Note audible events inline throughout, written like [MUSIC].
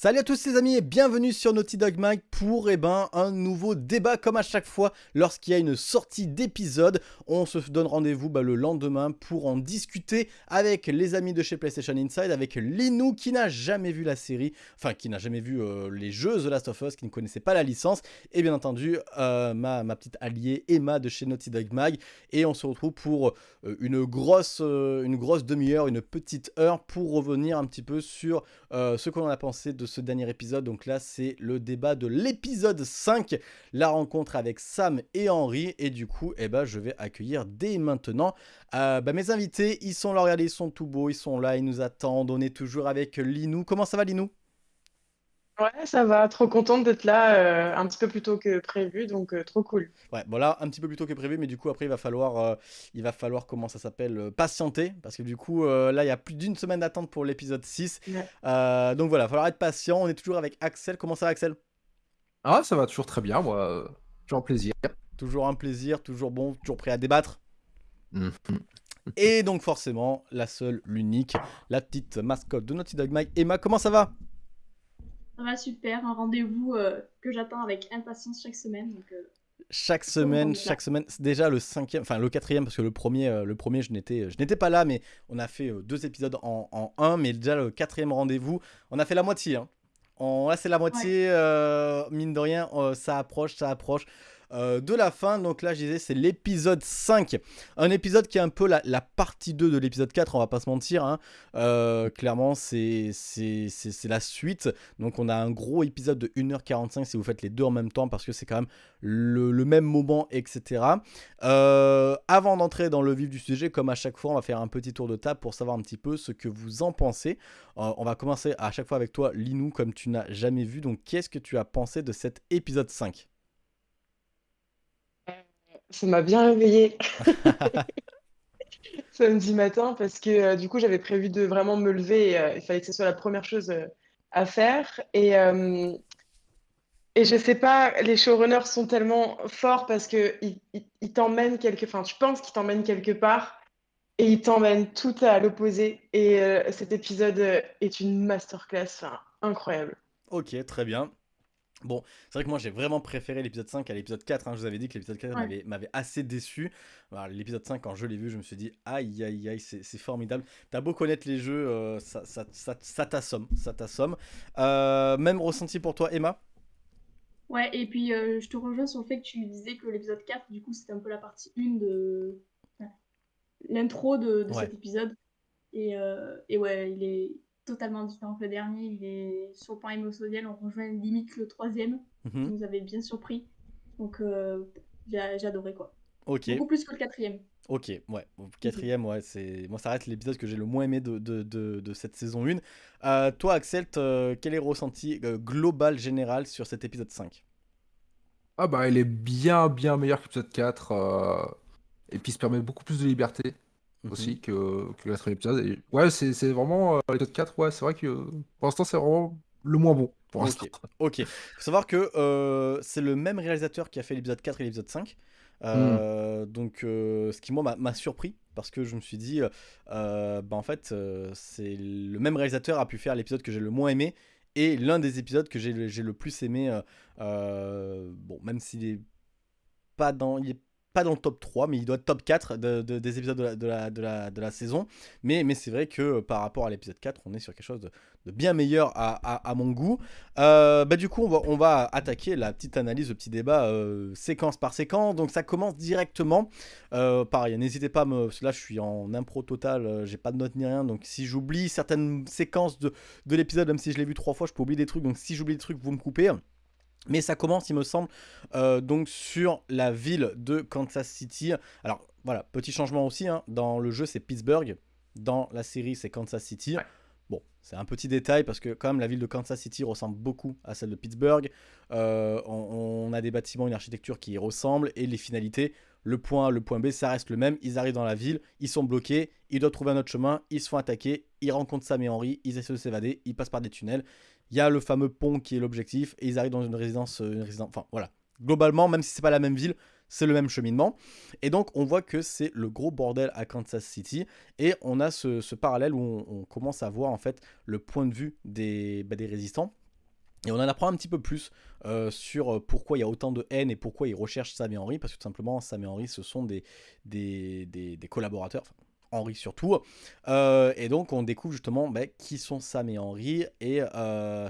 Salut à tous les amis et bienvenue sur Naughty Dog Mag pour eh ben, un nouveau débat comme à chaque fois lorsqu'il y a une sortie d'épisode. On se donne rendez-vous bah, le lendemain pour en discuter avec les amis de chez PlayStation Inside, avec Linou qui n'a jamais vu la série, enfin qui n'a jamais vu euh, les jeux The Last of Us, qui ne connaissait pas la licence, et bien entendu euh, ma, ma, petite alliée Emma de chez Naughty Dog Mag. Et on se retrouve pour euh, une grosse, une grosse demi-heure, une petite heure pour revenir un petit peu sur ce qu'on a pensé de ce dernier épisode. Donc là, c'est le débat de l'épisode 5, la rencontre avec Sam et Henry. Et du coup, eh ben, je vais accueillir dès maintenant euh, bah, mes invités. Ils sont là, regardez, ils sont tout beaux, ils sont là, ils nous attendent. On est toujours avec Linou. Comment ça va, Linou? Ouais, ça va, trop contente d'être là euh, un petit peu plus tôt que prévu, donc euh, trop cool. Ouais, bon là, un petit peu plus tôt que prévu, mais du coup, après, il va falloir, euh, il va falloir comment ça s'appelle, patienter, parce que du coup, là, il y a plus d'une semaine d'attente pour l'épisode 6. donc voilà, il va falloir être patient. On est toujours avec Axel. Comment ça va, Axel? Ah, ça va toujours très bien, moi. toujours un plaisir. Toujours un plaisir, toujours bon, toujours prêt à débattre. Mhm. Et donc, forcément, la seule, l'unique, la petite mascotte de Naughty Dog Mike, Emma, comment ça va? Va super, un rendez-vous euh, que j'attends avec impatience chaque semaine. Donc, euh, chaque semaine, chaque semaine, c'est déjà le cinquième, enfin le quatrième parce que le premier, euh, le premier je n'étais, je n'étais pas là, mais on a fait deux épisodes en, en, un, mais déjà le quatrième rendez-vous, on a fait la moitié. Hein. On, là c'est la moitié, mine de rien, ça approche, ça approche. Euh, de la fin. Donc là, je disais, c'est l'épisode 5. Un épisode qui est un peu la, partie 2 de l'épisode 4, on va pas se mentir. Hein. Euh, clairement, c'est la suite. Donc on a un gros épisode de 1h45 si vous faites les deux en même temps, parce que c'est quand même le, même moment, etc. Euh, avant d'entrer dans le vif du sujet, comme à chaque fois, on va faire un petit tour de table pour savoir un petit peu ce que vous en pensez. on va commencer à chaque fois avec toi, Linou, comme tu n'as jamais vu. Donc qu'est-ce que tu as pensé de cet épisode 5 ça m'a bien réveillée [LAUGHS] samedi matin parce que euh, du coup j'avais prévu de vraiment me lever et euh, il fallait que ce soit la première chose euh, à faire et et je sais pas les showrunners sont tellement forts parce que ils, t'emmènent quelque enfin tu penses qu'ils t'emmènent quelque part et ils t'emmènent tout à l'opposé et cet épisode est une masterclass incroyable. Ok, très bien. Bon, c'est vrai que moi j'ai vraiment préféré l'épisode 5 à l'épisode 4. Hein. Je vous avais dit que l'épisode 4 m'avait assez déçu. L'épisode 5, quand je l'ai vu, je me suis dit aïe aïe aïe, c'est formidable. T'as beau connaître les jeux, euh, ça, ça, ça, t'assomme. Ça t'assomme. Euh, même ressenti pour toi, Emma? Ouais, et puis euh, je te rejoins sur le fait que tu disais que l'épisode 4, du coup, c'était un peu la partie 1 de l'intro de, cet épisode. Et, et ouais, il est totalement différent que le dernier. Il est sur le plan émotionnel, on rejoint limite le troisième, qui nous avait bien surpris. Donc euh, j'ai adoré quoi. Ok. Beaucoup plus que le quatrième. Ok, ouais. Quatrième, ouais, c'est. Moi, ça reste l'épisode que j'ai le moins aimé de, de, de, cette saison 1. Euh, toi, Axel, quel est le ressenti euh, global, général sur cet épisode 5 Ah, bah, il est bien, bien meilleur que l'épisode 4. Et puis, il se permet beaucoup plus de liberté. Mhm. aussi que, que la épisode. Et ouais, c'est vraiment euh, l'épisode 4, ouais, c'est vrai que pour l'instant, c'est vraiment le moins bon. Pour l'instant. [LAUGHS] Ok. Faut savoir que euh, c'est le même réalisateur qui a fait l'épisode 4 et l'épisode 5. Euh, hmm. Donc, euh, ce qui moi m'a surpris parce que je me suis dit, bah en fait, c'est le même réalisateur a pu faire l'épisode que j'ai le moins aimé et l'un des épisodes que j'ai le plus aimé. bon, même s'il est pas dans, il est pas dans le top 3, mais il doit être top 4 des épisodes de la, saison. Mais, c'est vrai que euh, par rapport à l'épisode 4, on est sur quelque chose de, bien meilleur à, mon goût. Euh, bah, du coup, on va, attaquer la petite analyse, le petit débat euh, séquence par séquence. Donc ça commence directement. pareil, n'hésitez pas, là je suis en impro total, j'ai pas de notes ni rien. Donc si j'oublie certaines séquences de, de l'épisode, même si je l'ai vu trois fois, je peux oublier des trucs. Donc si j'oublie des trucs, vous me coupez. Mais ça commence, il me semble, euh, donc sur la ville de Kansas City. Alors voilà, petit changement aussi, hein. dans le jeu c'est Pittsburgh, dans la série c'est Kansas City. Bon, c'est un petit détail parce que quand même la ville de Kansas City ressemble beaucoup à celle de Pittsburgh. Euh, on, a des bâtiments, une architecture qui y ressemble et les finalités, le point A, le point B, ça reste le même. Ils arrivent dans la ville, ils sont bloqués, ils doivent trouver un autre chemin, ils se font attaquer, ils rencontrent Sam et Henry, ils essaient de s'évader, ils passent par des tunnels. Il y a le fameux pont qui est l'objectif et ils arrivent dans une résidence, euh, une résidence. Enfin voilà. Globalement, même si c'est pas la même ville, c'est le même cheminement. Et donc on voit que c'est le gros bordel à Kansas City. Et on a ce, parallèle où on, commence à voir en fait le point de vue des, bah, résistants Et on en apprend un petit peu plus sur pourquoi il y a autant de haine et pourquoi ils recherchent Sam et Henry, parce que tout simplement, Sam et Henry, ce sont des, collaborateurs, Henry surtout. et donc, on découvre justement bah, qui sont Sam et Henry et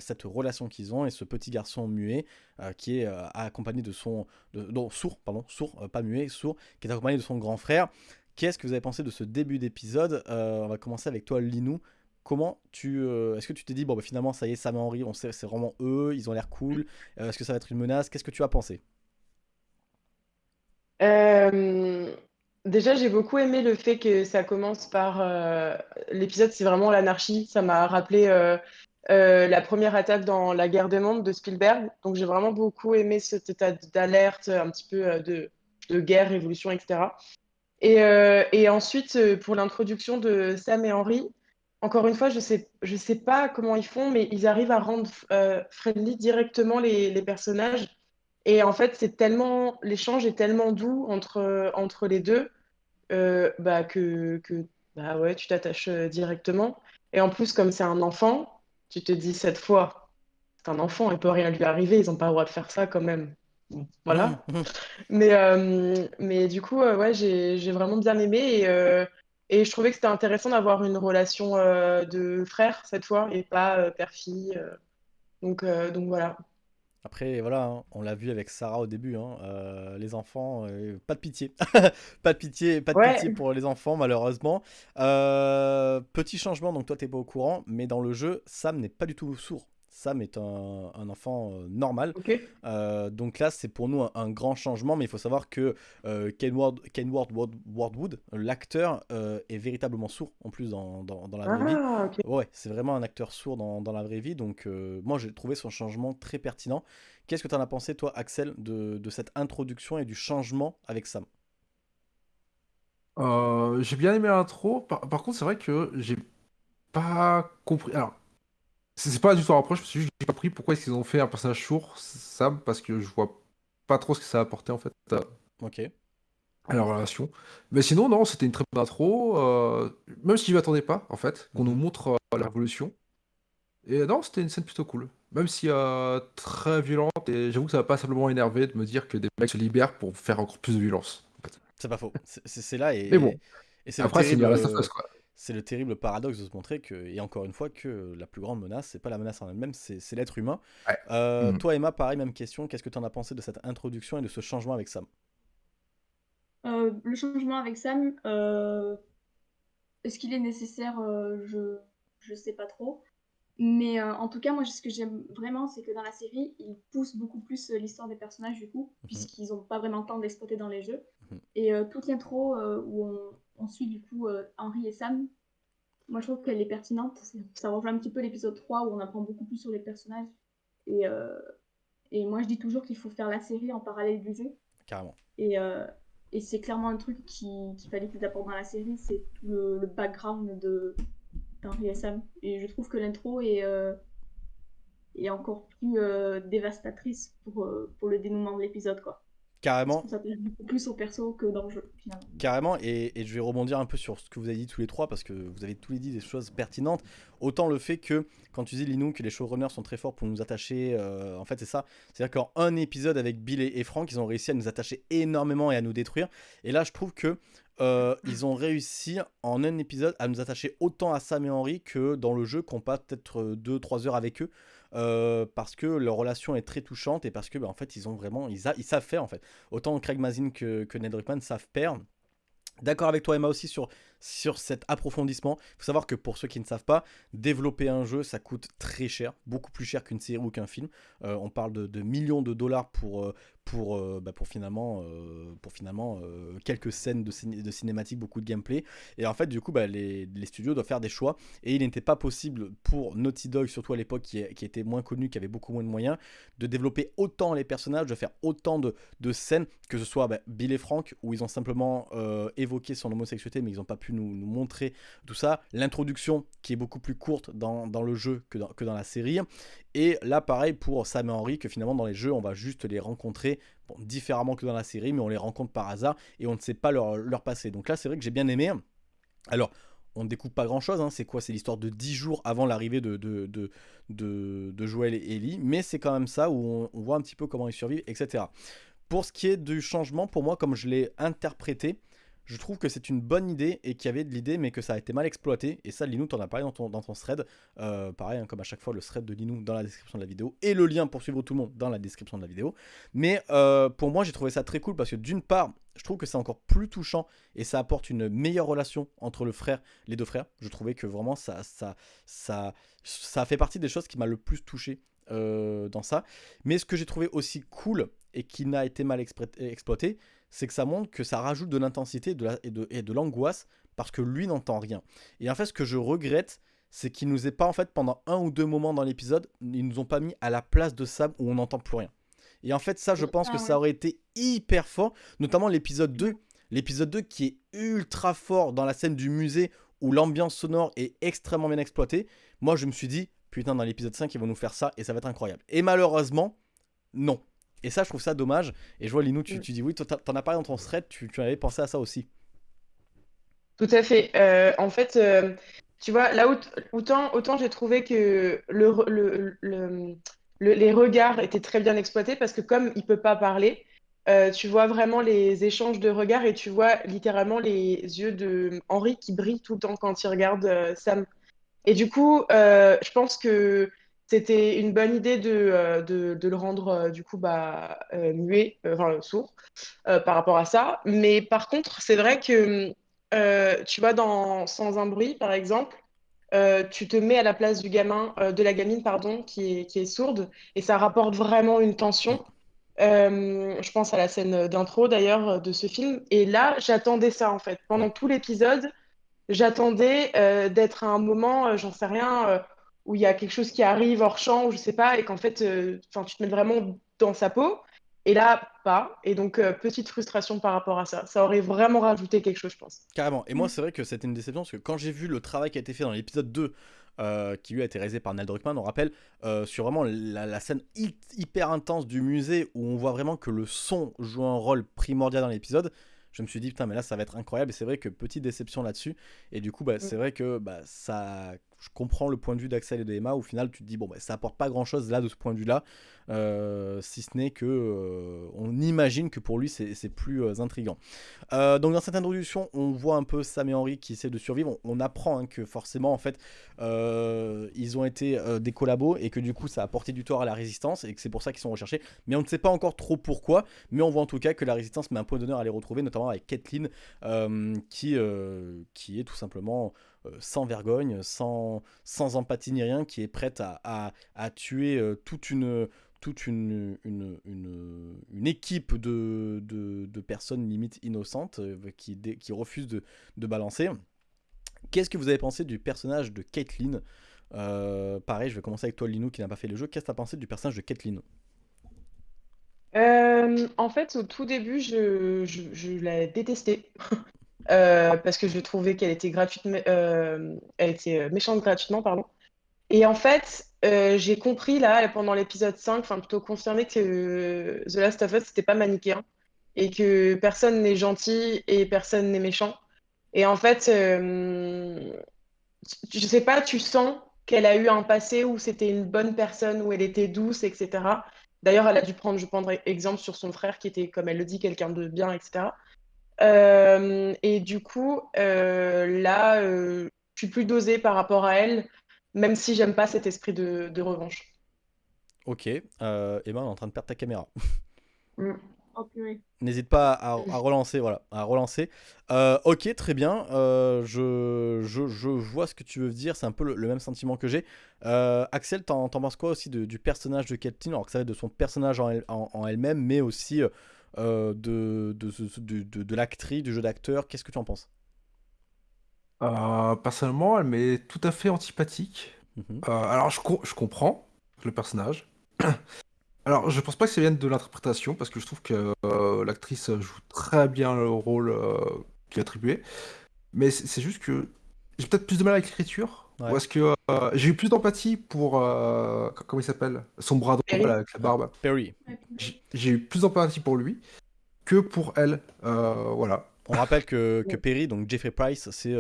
cette relation qu'ils ont et ce petit garçon muet qui est accompagné de son. non, sourd, pardon, sourd, pas muet, sourd, qui est accompagné de son grand frère. Qu'est-ce que vous avez pensé de ce début d'épisode? On va commencer avec toi, Linou. Comment tu. Euh, est-ce que tu t'es dit, bon, bah, finalement, ça y est, Sam et Henry, on sait, c'est vraiment eux, ils ont l'air cool. Euh, est-ce que ça va être une menace? Qu'est-ce que tu as pensé? Euh, Déjà, j'ai beaucoup aimé le fait que ça commence par. L'épisode, c'est vraiment l'anarchie. Ça m'a rappelé la première attaque dans La guerre des mondes de Spielberg. Donc, j'ai vraiment beaucoup aimé cet état d'alerte, un petit peu de, guerre, révolution, etc. Et, ensuite, pour l'introduction de Sam et Henry, encore une fois, je je sais pas comment ils font, mais ils arrivent à rendre euh, friendly directement les, les, personnages. Et en fait, c'est tellement, l'échange est tellement doux entre, entre les deux euh, bah, que, que bah ouais, tu t'attaches euh, directement. Et en plus, comme c'est un enfant, tu te dis cette fois, c'est un enfant, il peut rien lui arriver, ils n'ont pas le droit de faire ça quand même. voilà. Mmh, mmh. Mais, mais du coup, ouais, j'ai vraiment bien aimé. Et, et je trouvais que c'était intéressant d'avoir une relation euh, de frère cette fois et pas euh, père-fille. Euh. Donc, donc voilà. Après, voilà, hein, on l'a vu avec Sarah au début, hein, les enfants, [LAUGHS] pas de pitié. pas de pitié, pas de pitié pour les enfants, malheureusement. petit changement, donc toi, t'es pas au courant, mais dans le jeu, Sam n'est pas du tout sourd. Sam est un, enfant euh, normal. Euh, donc là, c'est pour nous un, grand changement, mais il faut savoir que euh, Kenward, Wardwood, l'acteur, est véritablement sourd en plus dans, la vraie ah, vie. Ouais, c'est vraiment un acteur sourd dans, la vraie vie. Donc moi, j'ai trouvé son changement très pertinent. Qu'est-ce que tu en as pensé, toi, Axel, de, cette introduction et du changement avec Sam? J'ai bien aimé l'intro. Par, par contre, c'est vrai que j'ai pas compris. Alors, c'est pas du tout un reproche, parce que j'ai pas compris pourquoi est-ce qu'ils ont fait un personnage sourd, Sam, parce que je vois pas trop ce que ça a apporté en fait Ok. à la relation. Mais sinon, non, c'était une très bonne intro, euh, même si je m'y attendais pas, en fait, qu'on nous mhm. montre euh, la révolution. Et non, c'était une scène plutôt cool. Même si euh, très violente, et j'avoue que ça m'a pas simplement énervé de me dire que des mecs se libèrent pour faire encore plus de violence. C'est pas faux. C'est là et. Mais bon. Et Après, c'est bien la quoi c'est le terrible paradoxe de se montrer que, et encore une fois, que la plus grande menace, c'est pas la menace en elle-même, c'est l'être humain. Euh, mm. Toi, Emma, pareil, même question. Qu'est-ce que tu en as pensé de cette introduction et de ce changement avec Sam? Euh, Le changement avec Sam, euh, est-ce qu'il est nécessaire? Je je sais pas trop. Mais en tout cas, moi, ce que j'aime vraiment, c'est que dans la série, ils poussent beaucoup plus l'histoire des personnages, du coup, mhm. puisqu'ils n'ont pas vraiment le temps d'exploiter dans les jeux. Mhm. Et toute l'intro où on, on suit du coup euh, Henri et Sam. Moi, je trouve qu'elle est pertinente. Ça rejoint un petit peu l'épisode 3 où on apprend beaucoup plus sur les personnages. Et, euh, et moi, je dis toujours qu'il faut faire la série en parallèle du jeu. Carrément. Et, euh, et c'est clairement un truc qu'il fallait qu'ils apportent dans la série c'est tout le, background de d'Henri et Sam. Et je trouve que l'intro est, est encore plus dévastatrice pour, pour le dénouement de l'épisode. quoi. Carrément. Ça plaît beaucoup plus au perso que dans le jeu, finalement. Carrément, et, je vais rebondir un peu sur ce que vous avez dit tous les trois, parce que vous avez tous les dit des choses pertinentes. Autant le fait que, quand tu dis Linou, que les showrunners sont très forts pour nous attacher, euh, en fait, c'est ça. C'est-à-dire qu'en un épisode avec Bill et, Frank, ils ont réussi à nous attacher énormément et à nous détruire. Et là, je trouve que euh, ils ont réussi en un épisode à nous attacher autant à Sam et Henry que dans le jeu qu'on passe peut-être 2-3 heures avec eux. Euh, parce que leur relation est très touchante et parce que bah, en fait ils ont vraiment ils, ils, savent faire en fait. Autant Craig Mazin que, Ned Rickman savent perdre. D'accord avec toi Emma aussi sur, sur cet approfondissement. Il faut savoir que pour ceux qui ne savent pas, développer un jeu ça coûte très cher, beaucoup plus cher qu'une série ou qu'un film. Euh, on parle de, millions de dollars pour, pour, euh, bah, pour finalement, euh, pour finalement euh, quelques scènes de, de cinématique, beaucoup de gameplay. Et en fait, du coup, bah, les, studios doivent faire des choix. Et il n'était pas possible pour Naughty Dog, surtout à l'époque qui, était moins connu, qui avait beaucoup moins de moyens, de développer autant les personnages, de faire autant de, de scènes, que ce soit bah, Bill et Frank, où ils ont simplement évoqué son homosexualité, mais ils n'ont pas pu nous, montrer tout ça. L'introduction, qui est beaucoup plus courte dans, dans le jeu que dans, que dans la série. Et là, pareil pour Sam et Henry, que finalement dans les jeux, on va juste les rencontrer différemment que dans la série, mais on les rencontre par hasard et on ne sait pas leur, leur passé. Donc là, c'est vrai que j'ai bien aimé. Alors, on ne découvre pas grand chose. Hein. C'est quoi? C'est l'histoire de 10 jours avant l'arrivée de, de, de, de, Joël et Ellie. Mais c'est quand même ça où on, voit un petit peu comment ils survivent, etc. Pour ce qui est du changement, pour moi, comme je l'ai interprété, je trouve que c'est une bonne idée et qu'il y avait de l'idée, mais que ça a été mal exploité. Et ça, Linou, t'en as parlé dans ton, dans ton thread. Euh, pareil, hein, comme à chaque fois, le thread de Linou dans la description de la vidéo et le lien pour suivre tout le monde dans la description de la vidéo. Mais euh, pour moi, j'ai trouvé ça très cool parce que d'une part, je trouve que c'est encore plus touchant et ça apporte une meilleure relation entre le frère, les deux frères. Je trouvais que vraiment ça, ça, ça, ça fait partie des choses qui m'a le plus touché euh, dans ça. Mais ce que j'ai trouvé aussi cool et qui n'a été mal exploité, c'est que ça montre que ça rajoute de l'intensité et de l'angoisse parce que lui n'entend rien. Et en fait, ce que je regrette, c'est qu'ils nous aient pas, en fait, pendant un ou deux moments dans l'épisode, ils nous ont pas mis à la place de Sam où on n'entend plus rien. Et en fait, ça, je pense que ah ça aurait été hyper fort, notamment l'épisode 2. L'épisode 2 qui est ultra fort dans la scène du musée où l'ambiance sonore est extrêmement bien exploitée. Moi, je me suis dit, putain, dans l'épisode 5, ils vont nous faire ça et ça va être incroyable. Et malheureusement, non. Et ça, je trouve ça dommage. Et je vois, Linou, tu, mm. tu dis oui, t'en as parlé dans ton thread, tu, tu avais pensé à ça aussi. Tout à fait. Euh, en fait, euh, tu vois, là, autant, autant j'ai trouvé que le, le, les regards étaient très bien exploités parce que comme il peut pas parler, euh, tu vois vraiment les échanges de regards et tu vois littéralement les yeux de Henri qui brillent tout le temps quand il regarde Sam. Et du coup, je pense que c'était une bonne idée de, euh, de, le rendre euh, du coup bah, euh, muet, enfin sourd par rapport à ça. Mais par contre, c'est vrai que tu vois, dans Sans un bruit, par exemple, tu te mets à la place du gamin, de la gamine, pardon, qui est, qui est sourde, et ça rapporte vraiment une tension. je pense à la scène d'intro d'ailleurs de ce film. Et là, j'attendais ça en fait. Pendant tout l'épisode, j'attendais d'être à un moment, j'en sais rien, où il y a quelque chose qui arrive hors champ, je sais pas, et qu'en fait, euh, tu te mets vraiment dans sa peau. Et là, pas. Et donc, euh, petite frustration par rapport à ça. Ça aurait vraiment rajouté quelque chose, je pense. Carrément. Et moi, c'est vrai que c'était une déception, parce que quand j'ai vu le travail qui a été fait dans l'épisode 2, euh, qui lui a été réalisé par Nell Druckmann, on rappelle, sur vraiment la, scène hyper intense du musée, où on voit vraiment que le son joue un rôle primordial dans l'épisode, je me suis dit, putain, mais là, ça va être incroyable. Et c'est vrai que petite déception là-dessus. Et du coup, bah, mm. c'est vrai que bah, ça je comprends le point de vue d'Axel et de Emma. Au final, tu te dis, bon, bah, ça apporte pas grand chose là de ce point de vue-là, euh, si ce n'est que euh, on imagine que pour lui, c'est plus euh, intriguant. donc, dans cette introduction, on voit un peu Sam et Henry qui essaient de survivre. On, apprend hein, que forcément, en fait, ils ont été des collabos et que du coup, ça a apporté du tort à la résistance et que c'est pour ça qu'ils sont recherchés. Mais on ne sait pas encore trop pourquoi. Mais on voit en tout cas que la résistance met un point d'honneur à les retrouver, notamment avec Kathleen, qui, qui est tout simplement euh, sans vergogne, sans, sans empathie ni rien, qui est prête à, à, tuer euh, toute une toute une, une, une, équipe de, de, personnes limite innocentes euh, qui, qui refusent de, de balancer. Qu'est-ce que vous avez pensé du personnage de Caitlyn? Pareil, je vais commencer avec toi, Linou, qui n'a pas fait le jeu. Qu'est-ce que tu as pensé du personnage de Caitlyn? En fait, au tout début, je, je, je l'ai détesté. [LAUGHS] Euh, parce que je trouvais qu'elle était gratuitement, euh, elle était euh, méchante gratuitement, pardon. Et en fait, j'ai compris là, pendant l'épisode 5, enfin plutôt confirmé que The Last of Us, c'était pas manichéen et que personne n'est gentil et personne n'est méchant. Et en fait, je sais pas, tu sens qu'elle a eu un passé où c'était une bonne personne, où elle était douce, etc. D'ailleurs, elle a dû prendre, je prendrai exemple sur son frère qui était, comme elle le dit, quelqu'un de bien, etc. Euh, et du coup, euh, là, euh, je suis plus dosée par rapport à elle, même si j'aime pas cet esprit de, revanche. Ok, euh, Emma, on est en train de perdre ta caméra. [LAUGHS] Mm. Oh, N'hésite pas à, relancer, voilà, à relancer. ok, très bien. je, je, vois ce que tu veux dire. C'est un peu le, même sentiment que j'ai. Axel, t'en penses quoi aussi du personnage de Kathleen Alors que ça va être de son personnage en, en elle-même, mais aussi euh, de, de, de, l'actrice, du jeu d'acteur. Qu'est-ce que tu en penses? Euh, Personnellement, elle m'est tout à fait antipathique. Mhm. Euh, alors, je, je comprends le personnage. [CLEARS THROAT] Alors, je pense pas que ça vienne de l'interprétation, parce que je trouve que l'actrice joue très bien le rôle qui est attribué. Mais c'est juste que j'ai peut-être plus de mal avec l'écriture. Parce que j'ai eu plus d'empathie pour. comment il s'appelle Son bras droit avec la barbe. Perry. J'ai eu plus d'empathie pour lui que pour elle. voilà. On rappelle que, [LAUGHS] que, Perry, donc Jeffrey Price, c'est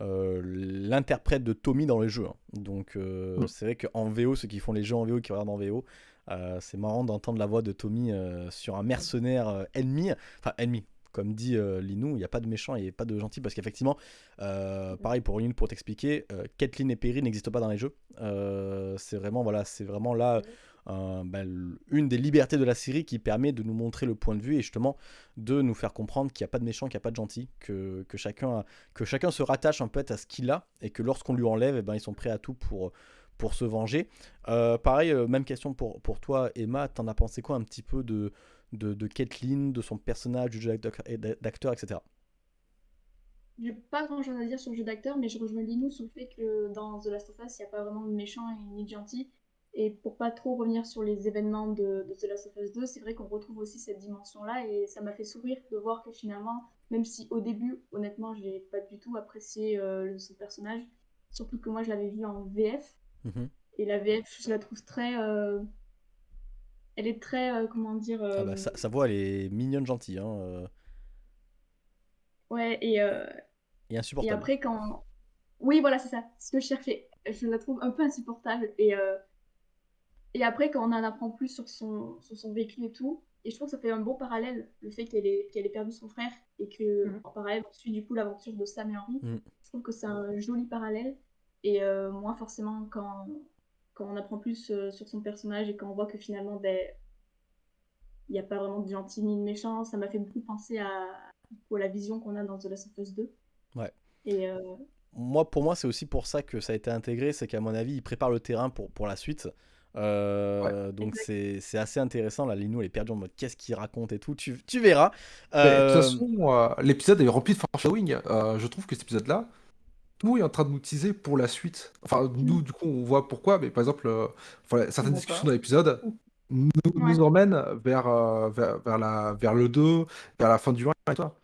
l'interprète de Tommy dans les jeux. Hein. Donc mm. c'est vrai qu'en VO, ceux qui font les jeux en VO, qui regardent en VO, c'est marrant d'entendre la voix de Tommy sur un mercenaire ennemi, enfin ennemi, comme dit euh, Linou, il n'y a pas de méchant et pas de gentil parce qu'effectivement, euh, pareil pour une pour t'expliquer, euh, Kathleen et Perry n'existent pas dans les jeux. c'est vraiment voilà, c'est vraiment là ben, une des libertés de la série qui permet de nous montrer le point de vue et justement de nous faire comprendre qu'il n'y a pas de méchant, qu'il n'y a pas de gentil, que, chacun, se rattache un peu à ce qu'il a et que lorsqu'on lui enlève, eh ben, ils sont prêts à tout pour pour se venger. pareil, même question pour, pour toi, Emma. T'en as pensé quoi un petit peu de, de, de Kathleen, de son personnage, du jeu d'acteur, etc. J'ai pas grand chose à dire sur le jeu d'acteur, mais je rejoins Linou sur le fait que dans The Last of Us, il n'y a pas vraiment de méchant et ni de gentil. Et pour pas trop revenir sur les événements de, The Last of Us 2, c'est vrai qu'on retrouve aussi cette dimension-là et ça m'a fait sourire de voir que finalement, même si au début, honnêtement, j'ai pas du tout apprécié euh, ce personnage, surtout que moi je l'avais vu en VF. Mhm. Et la VF, je la trouve très. Euh, elle est très, euh, comment dire... Ah bah, sa, voix, elle est mignonne, gentille. Hein, euh. Ouais, et... Et insupportable. Et après, quand... Oui, voilà, c'est ça. Ce que je cherchais. Je la trouve un peu insupportable. Et, et après, quand on en apprend plus sur son, sur son vécu et tout, et je trouve que ça fait un bon parallèle, le fait qu'elle ait, qu'elle ait perdu son frère et que, mmh. en parallèle, on suit du coup l'aventure de Sam et Henry. Mmh. Je trouve que c'est un joli parallèle. Et moi, forcément, quand, quand on apprend plus euh, sur son personnage et quand on voit que finalement, ben, il n'y a pas vraiment de gentil ni de méchant, ça m'a fait beaucoup penser à, la vision qu'on a dans The Last of Us 2. Ouais. Et euh, moi, pour moi, c'est aussi pour ça que ça a été intégré, c'est qu'à mon avis, il prépare le terrain pour, pour la suite. Euh, donc c'est assez intéressant. Là, Linou, elle est perdue en mode qu'est-ce qu'il raconte et tout. Tu, tu verras. De toute façon, l'épisode est rempli de foreshadowing. je trouve que cet épisode-là, tout est en train de nous teaser pour la suite. Enfin, nous, du coup, on voit pourquoi, mais par exemple, euh, certaines discussions dans l'épisode nous, nous emmènent vers, euh, vers, vers, la, vers le 2, vers la fin du 1 et toi.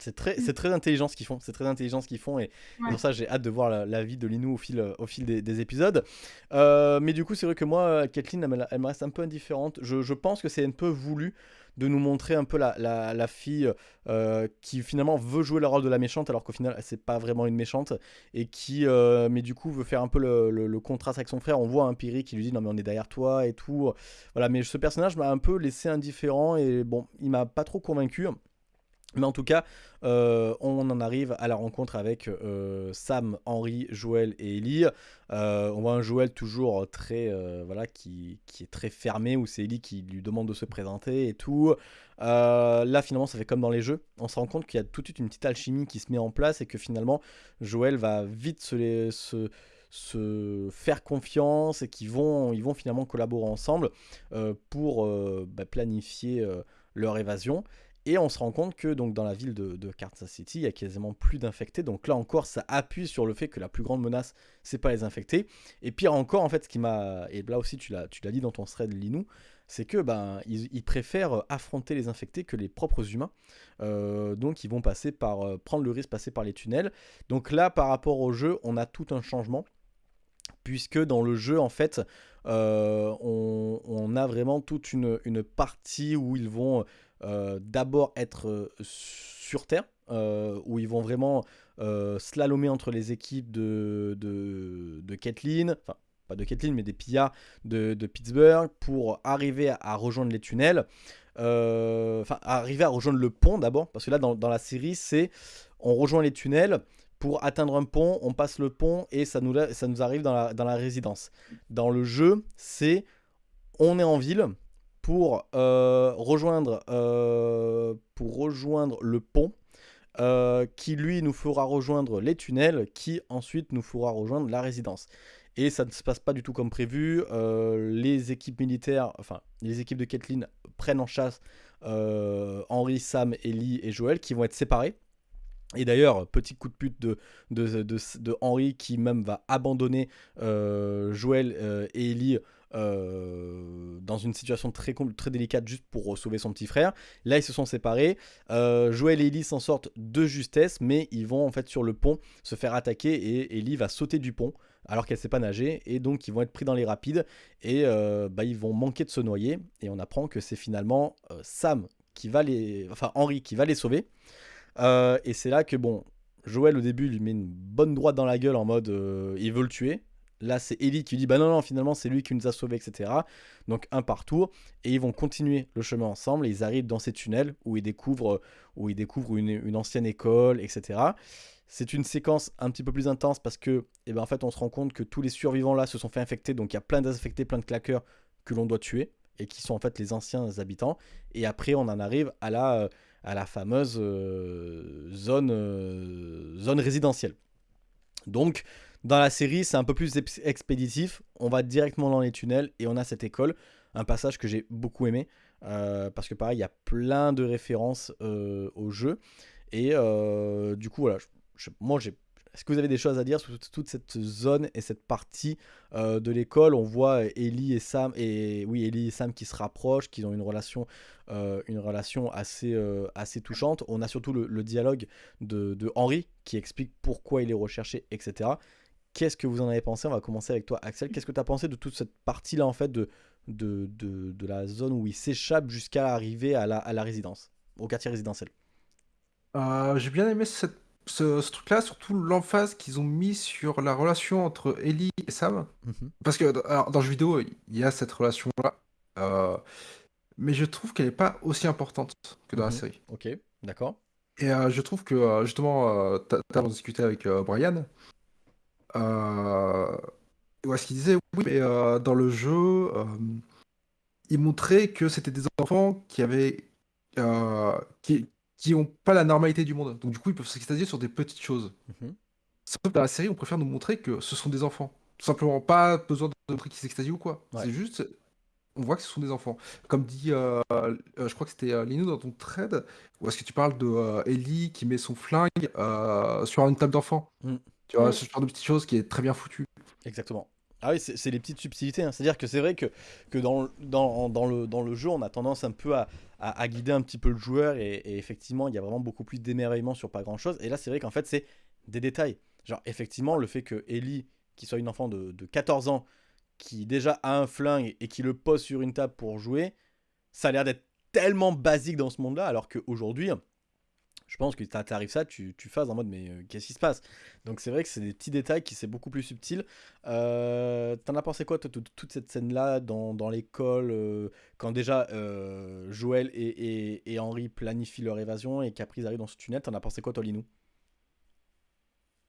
C'est très, c'est très intelligent ce qu'ils font. C'est très intelligent ce qu'ils font et, pour ça j'ai hâte de voir la, vie de Linou au fil, au fil des, épisodes. Euh, mais du coup c'est vrai que moi, Kathleen, elle, elle, me reste un peu indifférente. Je, je pense que c'est un peu voulu de nous montrer un peu la, la, fille euh, qui finalement veut jouer le rôle de la méchante alors qu'au final c'est pas vraiment une méchante et qui euh, mais du coup veut faire un peu le, contraste avec son frère. On voit un Piri qui lui dit non mais on est derrière toi et tout. Voilà mais ce personnage m'a un peu laissé indifférent et bon il m'a pas trop convaincu mais en tout cas, euh, on en arrive à la rencontre avec euh, Sam, Henri, Joël et Ellie. Euh, on voit un Joël toujours très, voilà, qui, est très fermé, où c'est Ellie qui lui demande de se présenter et tout. là, finalement, ça fait comme dans les jeux. On se rend compte qu'il y a tout de suite une petite alchimie qui se met en place et que finalement, Joël va vite se, se, faire confiance et qu'ils vont, ils vont finalement collaborer ensemble pour bah, planifier leur évasion. Et on se rend compte que donc dans la ville de, Kansas City, il y a quasiment plus d'infectés. Donc là encore, ça appuie sur le fait que la plus grande menace, c'est pas les infectés. Et pire encore, en fait, ce qui m'a et là aussi tu l'as dit dans ton thread Linou, c'est que ben ils, préfèrent affronter les infectés que les propres humains. Euh, donc ils vont passer par euh, prendre le risque de passer par les tunnels. Donc là, par rapport au jeu, on a tout un changement puisque dans le jeu, en fait, euh, on, a vraiment toute une, partie où ils vont d'abord être euh, sur Terre, euh, où ils vont vraiment slalomer entre les équipes de, de, Kathleen, enfin pas de Kathleen, mais des pillards de, de Pittsburgh, pour arriver à, rejoindre les tunnels. Enfin, arriver à rejoindre le pont d'abord, parce que là, dans, dans la série, c'est on rejoint les tunnels, pour atteindre un pont, on passe le pont et ça nous, ça nous arrive dans la, dans la résidence. Dans le jeu, c'est on est en ville, pour, euh, rejoindre, euh, pour rejoindre le pont. Euh, qui lui nous fera rejoindre les tunnels, qui ensuite nous fera rejoindre la résidence. Et ça ne se passe pas du tout comme prévu. les équipes militaires, enfin les équipes de Kathleen prennent en chasse Henri, Sam, Ellie et Joël qui vont être séparés. Et d'ailleurs, petit coup de pute de, de, de, Henry qui même va abandonner Joël et Ellie euh, dans une situation très, très délicate juste pour sauver son petit frère. Là, ils se sont séparés. Euh, Joël et Ellie s'en sortent de justesse, mais ils vont en fait sur le pont se faire attaquer et Ellie va sauter du pont alors qu'elle sait pas nager et donc ils vont être pris dans les rapides et euh, bah, ils vont manquer de se noyer et on apprend que c'est finalement Sam qui va les, enfin Henri qui va les sauver. et c'est là que bon, Joël au début lui met une bonne droite dans la gueule en mode il veut le tuer. Là, c'est Ellie qui dit Bah non, non, finalement, c'est lui qui nous a sauvés, etc. Donc, un par tour. Et ils vont continuer le chemin ensemble. Et ils arrivent dans ces tunnels où ils découvrent, où ils découvrent une, ancienne école, etc. C'est une séquence un petit peu plus intense parce que, eh ben, en fait, on se rend compte que tous les survivants là se sont fait infecter. Donc, il y a plein d'infectés, plein de claqueurs que l'on doit tuer et qui sont en fait les anciens habitants. Et après, on en arrive à la, à la fameuse euh, zone, euh, zone résidentielle. Donc, dans la série, c'est un peu plus expéditif. On va directement dans les tunnels et on a cette école. Un passage que j'ai beaucoup aimé. Euh, parce que pareil, il y a plein de références euh, au jeu. Et euh, du coup, voilà. moi, j'ai est-ce que vous avez des choses à dire sur toute cette zone et cette partie de l'école? On voit Ellie et Sam et oui Ellie et Sam qui se rapprochent, qui ont une relation, une relation assez, assez touchante. On a surtout le, dialogue de, de, Henry qui explique pourquoi il est recherché, etc. Qu'est-ce que vous en avez pensé? On va commencer avec toi, Axel. Qu'est-ce que tu as pensé de toute cette partie-là, en fait, de, de, de, la zone où il s'échappe jusqu'à arriver à la, à la résidence, au quartier résidentiel? Euh, J'ai bien aimé ce, ce truc-là, surtout l'emphase qu'ils ont mis sur la relation entre Ellie et Sam. Mhm. Parce que dans le jeu vidéo, il y a cette relation-là. Euh, mais je trouve qu'elle n'est pas aussi importante que dans la mhm. série. Ok, d'accord. Et euh, je trouve que justement, tu as, discuté avec Brian. Euh, est ce qu'il disait, oui, mais euh, dans le jeu, euh, il montrait que c'était des enfants qui avaient. Euh, qui, qui ont pas la normalité du monde. Donc du coup, ils peuvent s'extasier sur des petites choses. Mhm. Sauf dans la série, on préfère nous montrer que ce sont des enfants. Tout simplement, pas besoin de montrer qu'ils s'extasient ou quoi. C'est juste, on voit que ce sont des enfants. Comme dit, je crois que c'était Lino dans ton thread, ou est-ce que tu parles de Ellie qui met son flingue sur une table d'enfant mm. Tu vois, ce genre de petites choses qui est très bien foutu. Exactement. Ah oui, c'est les petites subtilités. Hein. C'est-à-dire que c'est vrai que, que dans, dans, dans, le, dans le jeu, on a tendance un peu à, à, guider un petit peu le joueur et, effectivement, il y a vraiment beaucoup plus d'émerveillement sur pas grand-chose. Et là, c'est vrai qu'en fait, c'est des détails. Genre, effectivement, le fait que Ellie, qui soit une enfant de, de 14 ans, qui déjà a un flingue et qui le pose sur une table pour jouer, ça a l'air d'être tellement basique dans ce monde-là, alors qu'aujourd'hui, je pense que t'arrives ça, tu, tu fasses en mode mais euh, qu'est-ce qui se passe? Donc c'est vrai que c'est des petits détails qui c'est beaucoup plus subtil. Euh, T'en as pensé quoi toute cette scène-là dans, l'école euh, quand déjà Joël et, et, Henri planifient leur évasion et qu'après ils arrivent dans ce tunnel T'en as pensé quoi toi Linou?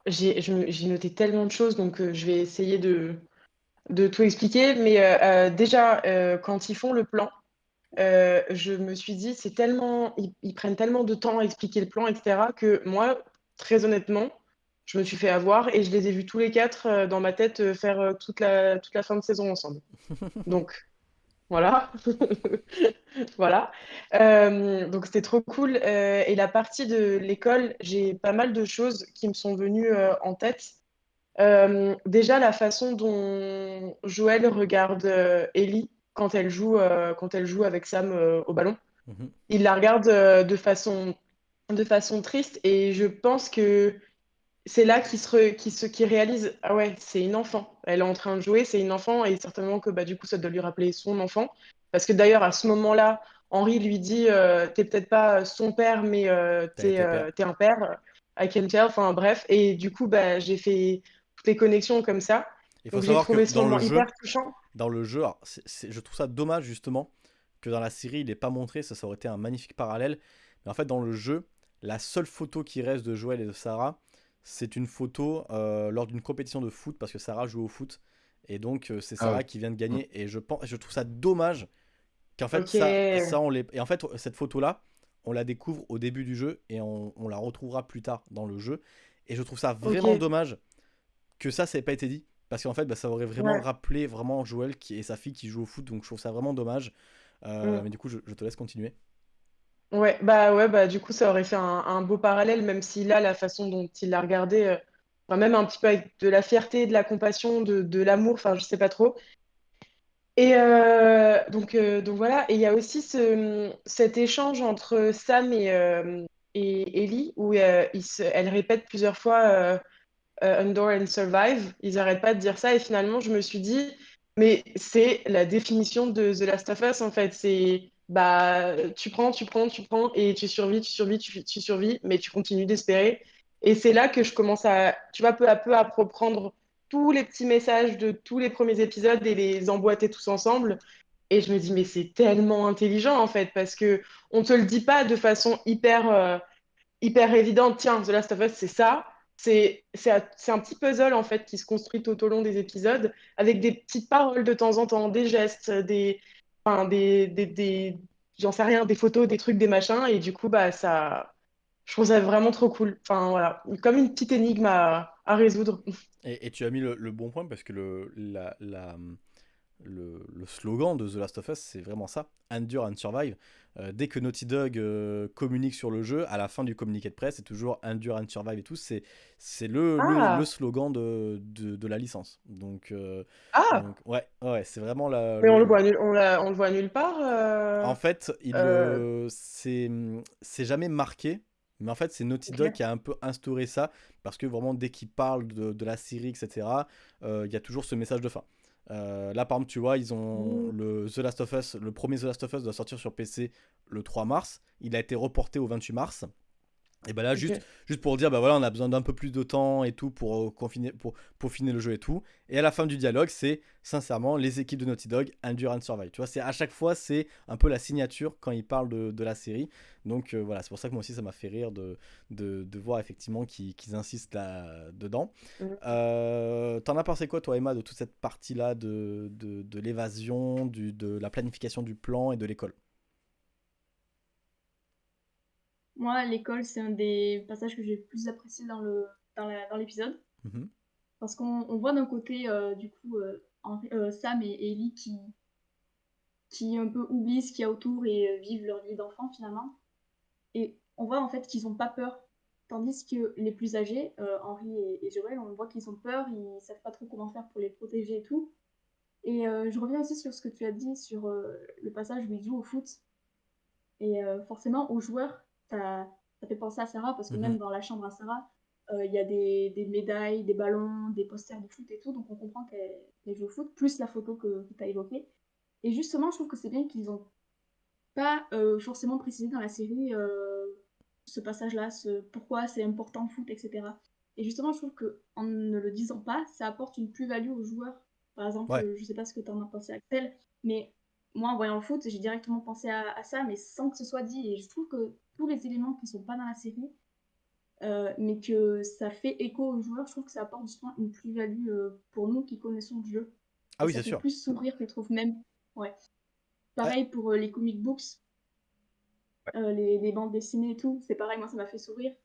J'ai noté tellement de choses donc je vais essayer de tout expliquer. Mais déjà quand ils font le plan, euh, je me suis dit, c'est tellement, ils, prennent tellement de temps à expliquer le plan, etc., que moi, très honnêtement, je me suis fait avoir et je les ai vus tous les quatre euh, dans ma tête euh, faire toute, la, toute la fin de saison ensemble. [LAUGHS] Donc, voilà. [LAUGHS] voilà. donc, c'était trop cool. et la partie de l'école, j'ai pas mal de choses qui me sont venues en tête. déjà, la façon dont Joël regarde Ellie quand elle joue, euh, quand elle joue avec Sam euh, au ballon. Mhm. Il la regarde euh, de, façon, de façon triste et je pense que c'est là qu'il se, qui se qui réalise ah ouais c'est une enfant. Elle est en train de jouer c'est une enfant et certainement que bah du coup ça doit lui rappeler son enfant. Parce que d'ailleurs à ce moment-là Henri lui dit t'es peut-être pas son père mais t'es es un père. I can tell enfin bref. Et du coup bah j'ai fait toutes les connexions comme ça. Il faut savoir que dans le jeu, dans le jeu, je trouve ça dommage justement que dans la série il n'est pas montré, ça, ça aurait été un magnifique parallèle. Mais en fait dans le jeu, la seule photo qui reste de Joël et de Sarah, c'est une photo euh, lors d'une compétition de foot parce que Sarah joue au foot. Et donc euh, c'est ah Sarah qui vient de gagner. Et je pense, je trouve ça dommage qu'en fait ça, ça, on les et en fait cette photo là on la découvre au début du jeu et on, on la retrouvera plus tard dans le jeu. Et je trouve ça vraiment dommage que ça ça n'ait pas été dit parce qu'en fait, bah, ça aurait vraiment rappelé vraiment Joël qui, et sa fille qui joue au foot. Donc je trouve ça vraiment dommage. Euh, mm. Mais du coup, je, te laisse continuer. Ouais, bah ouais, bah du coup, ça aurait fait un, beau parallèle, même si là, la façon dont il l'a regardé, euh, même un petit peu avec de la fierté, de la compassion, de, de l'amour, enfin, je sais pas trop. Et euh, donc, donc voilà, et il y a aussi ce, cet échange entre Sam et, et Ellie, où elle répète plusieurs fois euh, Endure and Survive. Ils n'arrêtent pas de dire ça. Et finalement, je me suis dit, mais c'est la définition de The Last of Us, en fait. C'est, bah, tu prends, tu prends, tu prends, et tu survis, tu survis, tu, tu survis, mais tu continues d'espérer. Et c'est là que je commence à, tu vois, peu à peu à reprendre tous les petits messages de tous les premiers épisodes et les emboîter tous ensemble. Et je me dis, mais c'est tellement intelligent en fait, parce que on te le dit pas de façon hyper, euh, hyper évidente. Tiens, The Last of Us, c'est ça. C'est un petit puzzle en fait qui se construit tout au long des épisodes avec des petites paroles de temps en temps, des gestes, des, enfin, des, des, j'en sais rien, des photos, des trucs, des machins. Et du coup, bah, ça, je trouve ça vraiment trop cool. Enfin, voilà, comme une petite énigme à, résoudre. Et, tu as mis le, bon point parce que le, la, le, le, slogan de The Last of Us, c'est vraiment ça Endure and Survive. Euh, dès que Naughty Dog euh, communique sur le jeu, à la fin du communiqué de presse, c'est toujours Endure and Survive et tout. C'est, c'est le, ah. le, le, slogan de, de, de, la licence. Donc, euh, ah donc, ouais, ouais c'est vraiment la. Mais on le voit, nul, on, on, le voit nulle part. En fait, il, c'est, c'est jamais marqué. Mais en fait, c'est Naughty Dog okay. qui a un peu instauré ça, parce que vraiment, dès qu'il parle de, de, la série, etc., il y a toujours ce message de fin. Euh, là, par exemple, tu vois, ils ont mmh. le The Last of Us, le premier The Last of Us doit sortir sur PC le 3 mars. Il a été reporté au 28 mars. Et ben là, okay. juste, juste pour dire, bah voilà, on a besoin d'un peu plus de temps et tout pour, euh, confiner, pour, pour finir le jeu et tout. Et à la fin du dialogue, c'est sincèrement les équipes de Naughty Dog, Endure and Survive. Tu vois, c'est à chaque fois, c'est un peu la signature quand ils parlent de, de la série. Donc euh, voilà, c'est pour ça que moi aussi, ça m'a fait rire de, de, de voir effectivement qu'ils qu insistent là dedans. Mmh. Euh, T'en as pensé quoi, toi, Emma, de toute cette partie-là de, de, de l'évasion, de la planification du plan et de l'école? Moi, l'école, c'est un des passages que j'ai le plus apprécié dans le dans l'épisode. Mmh. Parce qu'on voit d'un côté, euh, du coup, euh, Henri, euh, Sam et, et Ellie qui, qui un peu oublient ce qu'il y a autour et vivent leur vie d'enfant, finalement. Et on voit en fait qu'ils n'ont pas peur. Tandis que les plus âgés, Henri et, et, Joël, on voit qu'ils ont peur, ils savent pas trop comment faire pour les protéger et tout. Et je reviens aussi sur ce que tu as dit sur le passage où ils jouent au foot. Et forcément, aux joueurs, ça, ça, fait penser à Sarah parce que mmh. même dans la chambre à Sarah, il euh, y a des, des, médailles, des ballons, des posters de foot et tout, donc on comprend qu'elle qu joue au foot, plus la photo que, que tu as évoquée. Et justement, je trouve que c'est bien qu'ils ont pas euh, forcément précisé dans la série euh, ce passage-là, ce, pourquoi c'est important le foot, etc. Et justement, je trouve qu'en ne le disant pas, ça apporte une plus-value aux joueurs. Par exemple, ouais. je sais pas ce que tu en as pensé, Axel, mais moi, en voyant le foot, j'ai directement pensé à, à, ça, mais sans que ce soit dit. Et je trouve que tous les éléments qui sont pas dans la série, euh, mais que ça fait écho aux joueurs, je trouve que ça apporte justement une plus-value euh, pour nous qui connaissons le jeu. Ah oui, c'est sûr. plus sourire, je trouve même. Ouais. Pareil ouais. pour euh, les comic books, ouais. les, les, bandes dessinées et tout, c'est pareil, moi ça m'a fait sourire.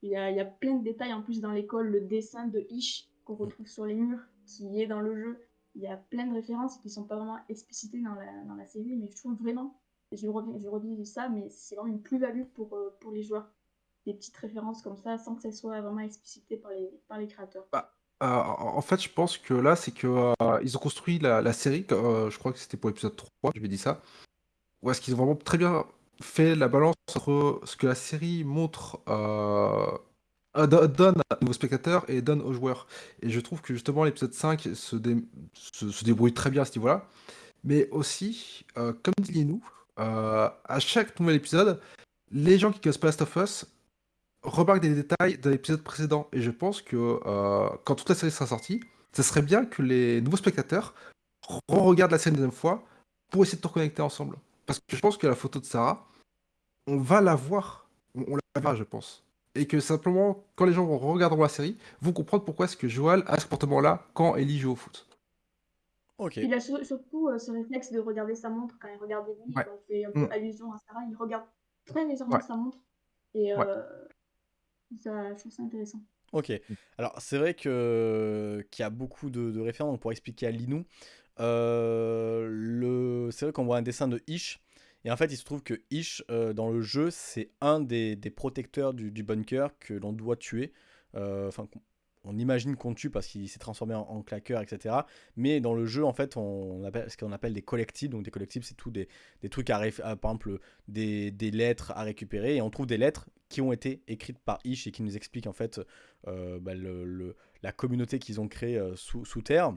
Il y a, y, a, plein de détails en plus dans l'école, le dessin de Ish qu'on retrouve sur les murs, qui est dans le jeu. Il y a plein de références qui sont pas vraiment explicitées dans la, dans la série, mais je trouve vraiment je reviens, je ça, mais c'est vraiment une plus-value pour, euh, pour les joueurs. Des petites références comme ça, sans que ça soit vraiment explicité par les, créateurs. Bah, euh, en fait, je pense que là, c'est que euh, ont construit la, série, je crois que c'était pour l'épisode 3, je vais dire ça, où est-ce qu'ils ont vraiment très bien fait la balance entre ce que la série montre, donne aux spectateurs et donne aux joueurs. Et je trouve que justement l'épisode 5 se, dé se, se, débrouille très bien à ce niveau-là. Mais aussi, comme dit Linou, euh, à chaque nouvel épisode, les gens qui connaissent pas Last of Us remarquent des détails de l'épisode précédent. Et je pense que euh, quand toute la série sera sortie, ce serait bien que les nouveaux spectateurs re-regardent la série une deuxième fois pour essayer de tout reconnecter ensemble. Parce que je pense que la photo de Sarah, on va la voir. On, la verra, je pense. Et que simplement, quand les gens vont regarder la série, vont comprendre pourquoi est-ce que Joel a ce comportement-là quand Ellie joue au foot. Okay. Il a surtout euh, ce réflexe de regarder sa montre quand il regarde Ellie, ouais. quand il fait un peu mmh. allusion à Sarah, il regarde très légèrement ouais. sa montre. Et euh, ça, je trouve ça intéressant. Ok, alors c'est vrai que qu'il y a beaucoup de, de références pour expliquer à Linou. Euh, le... C'est vrai qu'on voit un dessin de Ish, et en fait il se trouve que Ish euh, dans le jeu c'est un des, des, protecteurs du, du bunker que l'on doit tuer. Euh, enfin, on imagine qu'on tue parce qu'il s'est transformé en, en, claqueur, etc. Mais dans le jeu, en fait, on appelle ce qu'on appelle des collectibles. Donc des collectibles, c'est tout des, des, trucs à, à, par exemple des, des, lettres à récupérer. Et on trouve des lettres qui ont été écrites par Ish et qui nous expliquent en fait euh, bah, le, le, la communauté qu'ils ont créée euh, sous, sous, terre.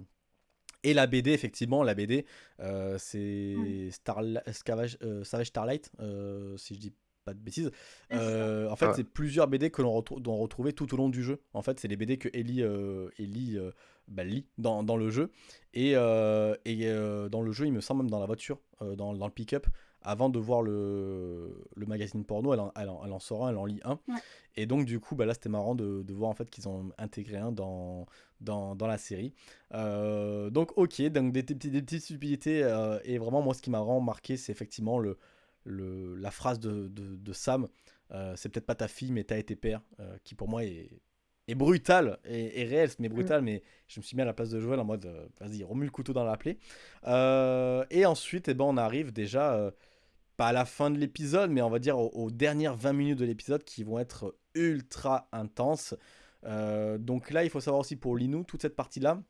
Et la BD, effectivement, la BD, euh, c'est Star, Savage, Savage Starlight, si je dis pas de bêtises. Euh, en fait, c'est plusieurs BD que l'on doit retrouver tout au long du jeu. En fait, c'est les BD que Ellie, euh, Ellie euh, bah, lit dans, dans, le jeu. Et, et dans le jeu, il me semble même dans la voiture, dans, dans, le pick-up, avant de voir le, le magazine porno, elle en, elle, en, sort un, elle en lit un. Et donc, du coup, bah, là, c'était marrant de, de, voir en fait qu'ils ont intégré un dans, dans, dans la série. donc, ok, donc des, des, des petites subtilités. et vraiment, moi, ce qui m'a vraiment marqué, c'est effectivement le le, la phrase de, de, Sam, euh, c'est peut-être pas ta fille, mais t'as été père, euh, qui pour moi est, est brutale, et, réelle, mais brutale, mm. mais je me suis mis à la place de Joël en mode, euh, vas-y, remue le couteau dans la plaie. et ensuite, eh ben, on arrive déjà, pas à la fin de l'épisode, mais on va dire aux, dernières 20 minutes de l'épisode qui vont être ultra intenses. donc là, il faut savoir aussi pour Linou, toute cette partie-là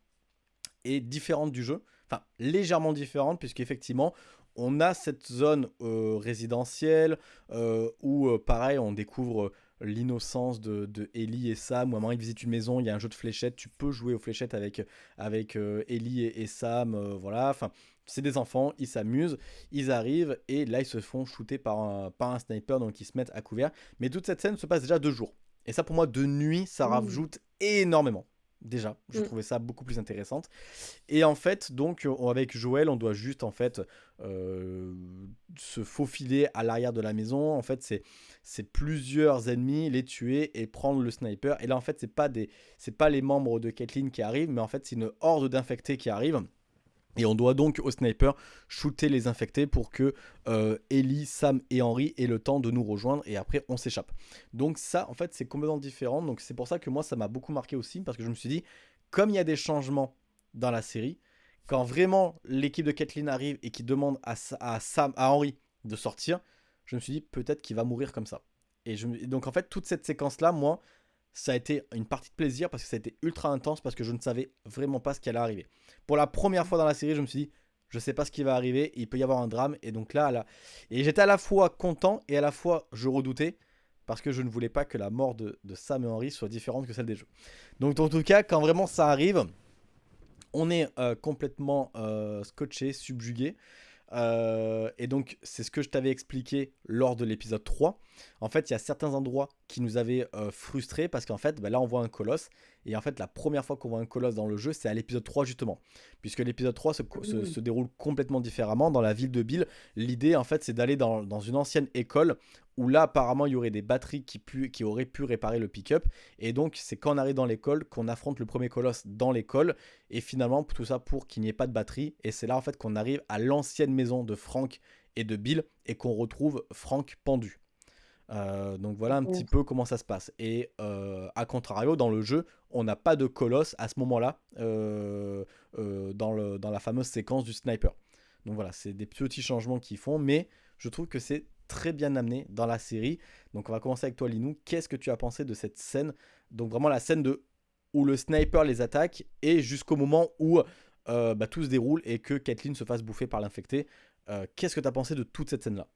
est différente du jeu. Enfin, légèrement différente, puisqu'effectivement, on a cette zone euh, résidentielle euh, où, euh, pareil, on découvre l'innocence de, Ellie et Sam. Ou à un moment, ils visitent une maison, il y a un jeu de fléchettes. Tu peux jouer aux fléchettes avec, avec Ellie et, Sam. voilà, enfin, c'est des enfants, ils s'amusent, ils arrivent et là, ils se font shooter par un, par un sniper, donc ils se mettent à couvert. Mais toute cette scène se passe déjà deux jours. Et ça, pour moi, de nuit, ça mmh. rajoute énormément. Déjà, je mm. trouvais ça beaucoup plus intéressante. Et en fait, donc, avec Joël, on doit juste, en fait, euh, se faufiler à l'arrière de la maison. En fait, c'est plusieurs ennemis, les tuer et prendre le sniper. Et là, en fait, c'est pas, des, pas les membres de Kathleen qui arrivent, mais en fait, c'est une horde d'infectés qui arrivent. Et on doit donc au sniper shooter les infectés pour que euh, Ellie, Sam et Henry aient le temps de nous rejoindre et après on s'échappe. Donc ça en fait c'est complètement différent. Donc c'est pour ça que moi ça m'a beaucoup marqué aussi parce que je me suis dit comme il y a des changements dans la série, quand vraiment l'équipe de Kathleen arrive et qui demande à, Sam, à Henry de sortir, je me suis dit peut-être qu'il va mourir comme ça. Et, je, donc en fait toute cette séquence là moi ça a été une partie de plaisir parce que ça a été ultra intense parce que je ne savais vraiment pas ce qui allait arriver. Pour la première fois dans la série, je me suis dit, je sais pas ce qui va arriver, il peut y avoir un drame. Et donc là, là... et j'étais à la fois content et à la fois je redoutais parce que je ne voulais pas que la mort de, Sam et Henry soit différente que celle des jeux. Donc en tout cas, quand vraiment ça arrive, on est euh, complètement euh, scotché, subjugué. Euh, et donc, c'est ce que je t'avais expliqué lors de l'épisode 3. En fait, il y a certains endroits qui nous avaient euh, frustrés parce qu'en fait, bah, là, on voit un colosse. Et en fait, la première fois qu'on voit un colosse dans le jeu, c'est à l'épisode 3 justement. Puisque l'épisode 3 se, déroule complètement différemment dans la ville de Bill. L'idée, en fait, c'est d'aller dans, une ancienne école où là, apparemment, il y aurait des batteries qui, qui auraient pu réparer le pick-up. Et donc, c'est quand on arrive dans l'école qu'on affronte le premier colosse dans l'école. Et finalement, tout ça pour qu'il n'y ait pas de batterie. Et c'est là, en fait, qu'on arrive à l'ancienne maison de Frank et de Bill et qu'on retrouve Frank pendu. Euh, donc voilà un petit peu comment ça se passe. Et euh, à contrario, dans le jeu, on n'a pas de colosse à ce moment-là euh, dans, le, dans la fameuse séquence du sniper. Donc voilà, c'est des petits changements qu'ils font, mais je trouve que c'est très bien amené dans la série. Donc on va commencer avec toi Linou. Qu'est-ce que tu as pensé de cette scène? Donc vraiment la scène de où le sniper les attaque et jusqu'au moment où bah, tout se déroule et que Kathleen se fasse bouffer par l'infecté. Qu'est-ce que tu as pensé de toute cette scène-là?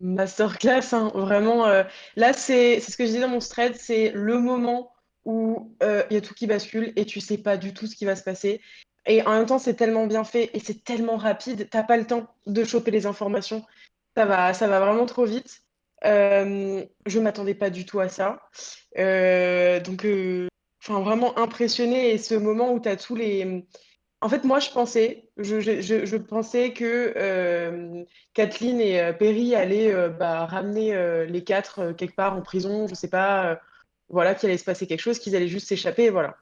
Masterclass, hein, vraiment. Euh, là, c'est ce que je dis dans mon thread, c'est le moment où euh, il y a tout qui bascule et tu sais pas du tout ce qui va se passer. Et en même temps, c'est tellement bien fait et c'est tellement rapide, t'as pas le temps de choper les informations. Ça va, ça va vraiment trop vite. Euh, je m'attendais pas du tout à ça. donc, enfin, vraiment impressionné. Et ce moment où tu as tous les en fait, moi, je pensais, je, pensais que euh, Kathleen et euh, Perry allaient euh, bah, ramener les quatre quelque part en prison, je sais pas, voilà, qu'il allait se passer quelque chose, qu'ils allaient juste s'échapper, voilà.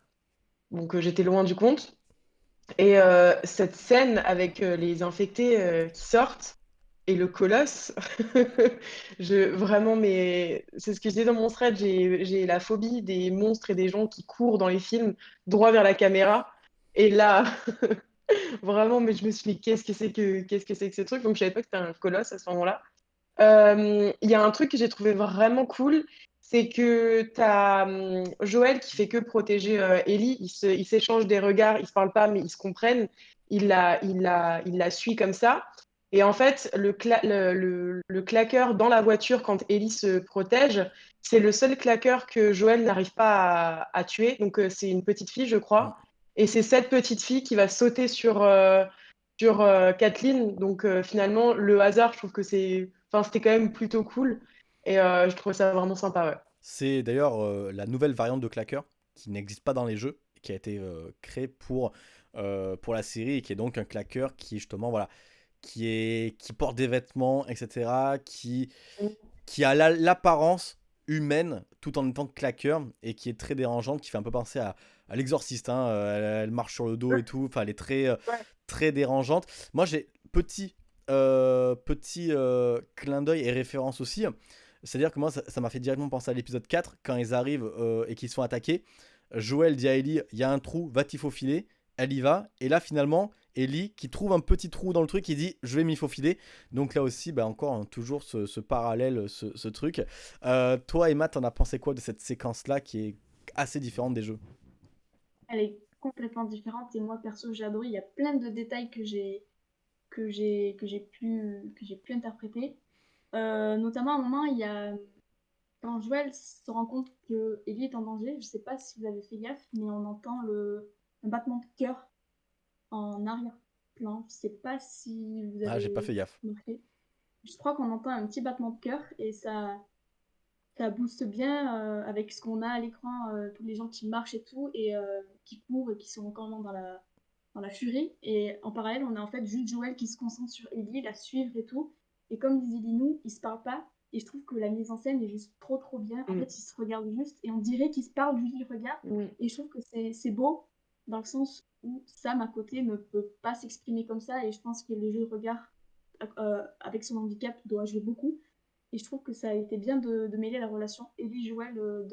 Donc j'étais loin du compte. Et cette scène avec les infectés qui sortent et le colosse, [LAUGHS] je vraiment, mais c'est ce que je disais dans mon thread, j'ai la phobie des monstres et des gens qui courent dans les films droit vers la caméra. Et là, [LAUGHS] vraiment, mais je me suis dit, qu'est-ce que c'est que, qu'est-ce que c'est que ce truc? Donc, je savais pas que c'était un colosse à ce moment-là. Euh, il y a un truc que j'ai trouvé vraiment cool, c'est que tu as hum, Joël qui fait que protéger euh, Ellie. Ils s'échangent des regards, ils se parlent pas, mais ils se comprennent. Il la, suit comme ça. Et en fait, le, claqueur dans la voiture quand Ellie se protège, c'est le seul claqueur que Joël n'arrive pas à, à, tuer. Donc, euh, c'est une petite fille, je crois. Et c'est cette petite fille qui va sauter sur, euh, sur Kathleen. Donc finalement, le hasard, je trouve que c'est, enfin, c'était quand même plutôt cool. Et je trouve ça vraiment sympa, ouais. C'est d'ailleurs la nouvelle variante de claqueur qui n'existe pas dans les jeux, qui a été créée pour, pour la série et qui est donc un claqueur qui justement voilà qui est qui porte des vêtements etc qui qui a l'apparence humaine tout en étant claqueur et qui est très dérangeante, qui fait un peu penser à, à l'exorciste. Hein. Euh, elle, marche sur le dos et tout. Enfin, elle est très, euh, très dérangeante. Moi, j'ai petit, euh, petit clin d'œil et référence aussi. C'est-à-dire que moi, ça m'a fait directement penser à l'épisode 4 quand ils arrivent et qu'ils sont attaqués. Joël dit à Ellie il y a un trou, va-t-il faufiler Elle y va. Et là, finalement, Ellie qui trouve un petit trou dans le truc, il dit je vais m'y faufiler. Donc là aussi, bah encore hein, toujours ce, parallèle, ce, truc. Euh, toi, Emma, t'en as pensé quoi de cette séquence-là qui est assez différente des jeux? Elle est complètement différente et moi perso j'ai adoré. Il y a plein de détails que j'ai que j'ai pu que j'ai pu interpréter. Euh, notamment à un moment, il y a quand Joël se rend compte que Ellie est en danger. Je sais pas si vous avez fait gaffe, mais on entend le un battement de cœur en arrière-plan. Je sais pas si vous avez. Ah, j'ai pas fait gaffe. Je crois qu'on entend un petit battement de cœur et ça, ça booste bien euh, avec ce qu'on a à l'écran, euh, tous les gens qui marchent et tout, et euh, qui courent et qui sont encore dans la, dans la furie. Et en parallèle, on a en fait juste Joël qui se concentre sur Ellie, la suivre et tout. Et comme disait Linou, ils se parlent pas. Et je trouve que la mise en scène est juste trop trop bien. En mm. fait, ils se regardent juste et on dirait qu'ils se parlent juste du regard. Et je trouve que c'est beau dans le sens où Sam à côté ne peut pas s'exprimer comme ça et je pense que le jeu de regard euh, avec son handicap doit jouer beaucoup. Et je trouve que ça a été bien de, mêler la relation Ellie-Joël euh,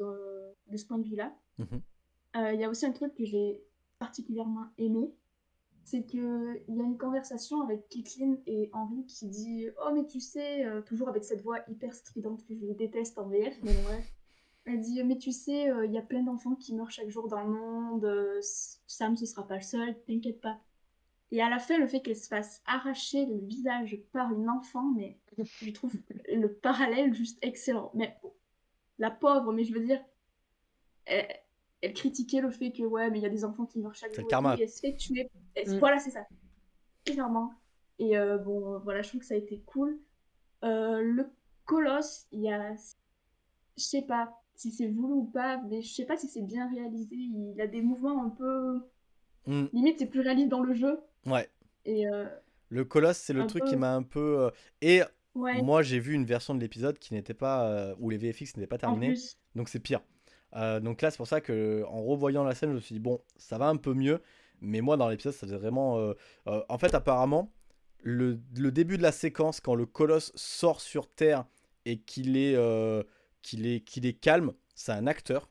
de, ce point de vue-là. Mhm. Euh, il y a aussi un truc que j'ai particulièrement aimé, c'est qu'il y a une conversation avec Kathleen et Henry qui dit Oh, mais tu sais, toujours avec cette voix hyper stridente que je déteste en VF, mais bref. Elle dit Mais tu sais, euh, il y a plein d'enfants qui meurent chaque jour dans le monde. Euh, Sam, ce sera pas le seul, t'inquiète pas. Et à la fin, le fait qu'elle se fasse arracher le visage par une enfant, mais je trouve le parallèle juste excellent. Mais la pauvre, mais je veux dire, critiquait le fait que, ouais, mais il y a des enfants qui meurent chaque jour. Et elle se fait tuer. Mm. Voilà, c'est ça. Clairement. Et euh, bon, voilà, je trouve que ça a été cool. le colosse, il y a. Je sais pas si c'est voulu ou pas, mais je sais pas si c'est bien réalisé. Il a des mouvements un peu. Hmm. Limite, c'est plus réaliste dans le jeu. Ouais. Et. Euh, le colosse, c'est le truc qui m'a un peu. Euh, et moi, j'ai vu une version de l'épisode qui n'était pas. Euh, où les VFX n'étaient pas terminés. Donc c'est pire. Donc là, c'est pour ça que en revoyant la scène, je me suis dit, bon, ça va un peu mieux. Mais moi, dans l'épisode, ça faisait vraiment. en fait, apparemment, le, le, début de la séquence, quand le colosse sort sur Terre et qu'il est qu'il est, qu'il est calme, c'est un acteur.